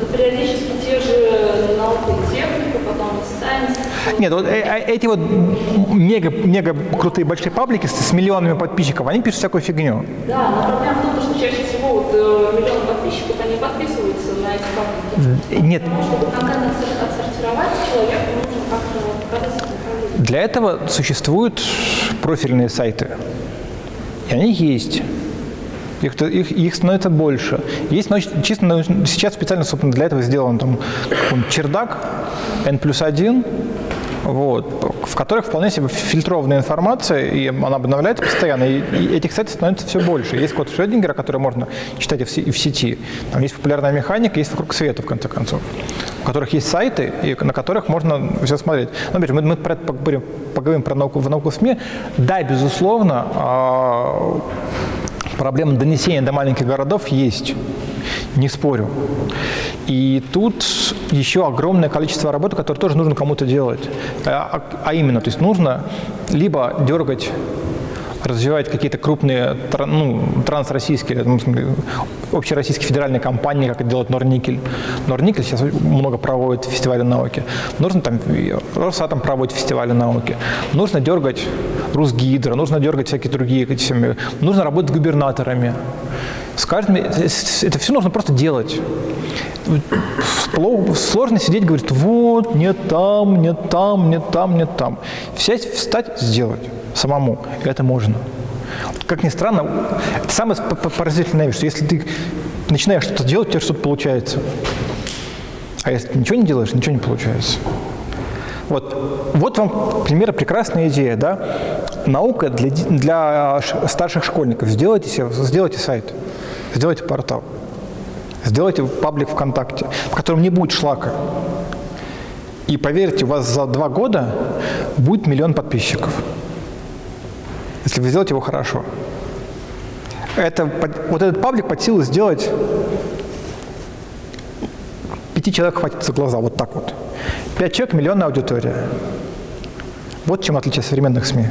Но периодически те же наука и техника, потом и сайенс. Нет, вот э- э- эти вот мега, мега крутые большие паблики с, с миллионами подписчиков, они пишут всякую фигню. Да, но проблема в том, что чаще всего вот, э, миллион подписчиков, они подписываются на эти паблики. Нет, Потому чтобы контент отсор- отсортировать, человеку нужно как-то показать для этого существуют профильные сайты. И они есть. Их, их, их становится больше. Есть чисто сейчас специально собственно, для этого сделан там чердак N плюс один, вот, в которых вполне себе фильтрованная информация, и она обновляется постоянно, и, и этих сайтов становится все больше. Есть код Шрёдингера, который можно читать и в, сети. Там есть популярная механика, есть вокруг света, в конце концов, у которых есть сайты, и на которых можно все смотреть. Ну, опять же, мы, мы про поговорим, поговорим про науку в науку в СМИ. Да, безусловно, а, проблема донесения до маленьких городов есть, не спорю. И тут еще огромное количество работы, которое тоже нужно кому-то делать. А, а именно, то есть нужно либо дергать развивать какие-то крупные ну, трансроссийские, ну, общероссийские федеральные компании, как это делает Норникель. Норникель сейчас много проводит фестивали науки. Нужно там, Росатом проводит фестивали науки. Нужно дергать Русгидро, нужно дергать всякие другие, нужно работать с губернаторами. С каждым, это все нужно просто делать. Сложно сидеть, говорить, вот, нет там, нет там, нет там, нет там. Сесть, встать, сделать самому. Это можно. Как ни странно, это самое поразительное вещь, что если ты начинаешь что-то делать, у тебя что-то получается. А если ты ничего не делаешь, ничего не получается. Вот, вот вам пример прекрасная идея, да? Наука для, для старших школьников. Сделайте, себе, сделайте сайт, сделайте портал, сделайте паблик ВКонтакте, в котором не будет шлака. И поверьте, у вас за два года будет миллион подписчиков, если вы сделаете его хорошо. Это, вот этот паблик под силу сделать пяти человек хватит за глаза, вот так вот. Пять человек – миллионная аудитория. Вот чем отличие современных СМИ.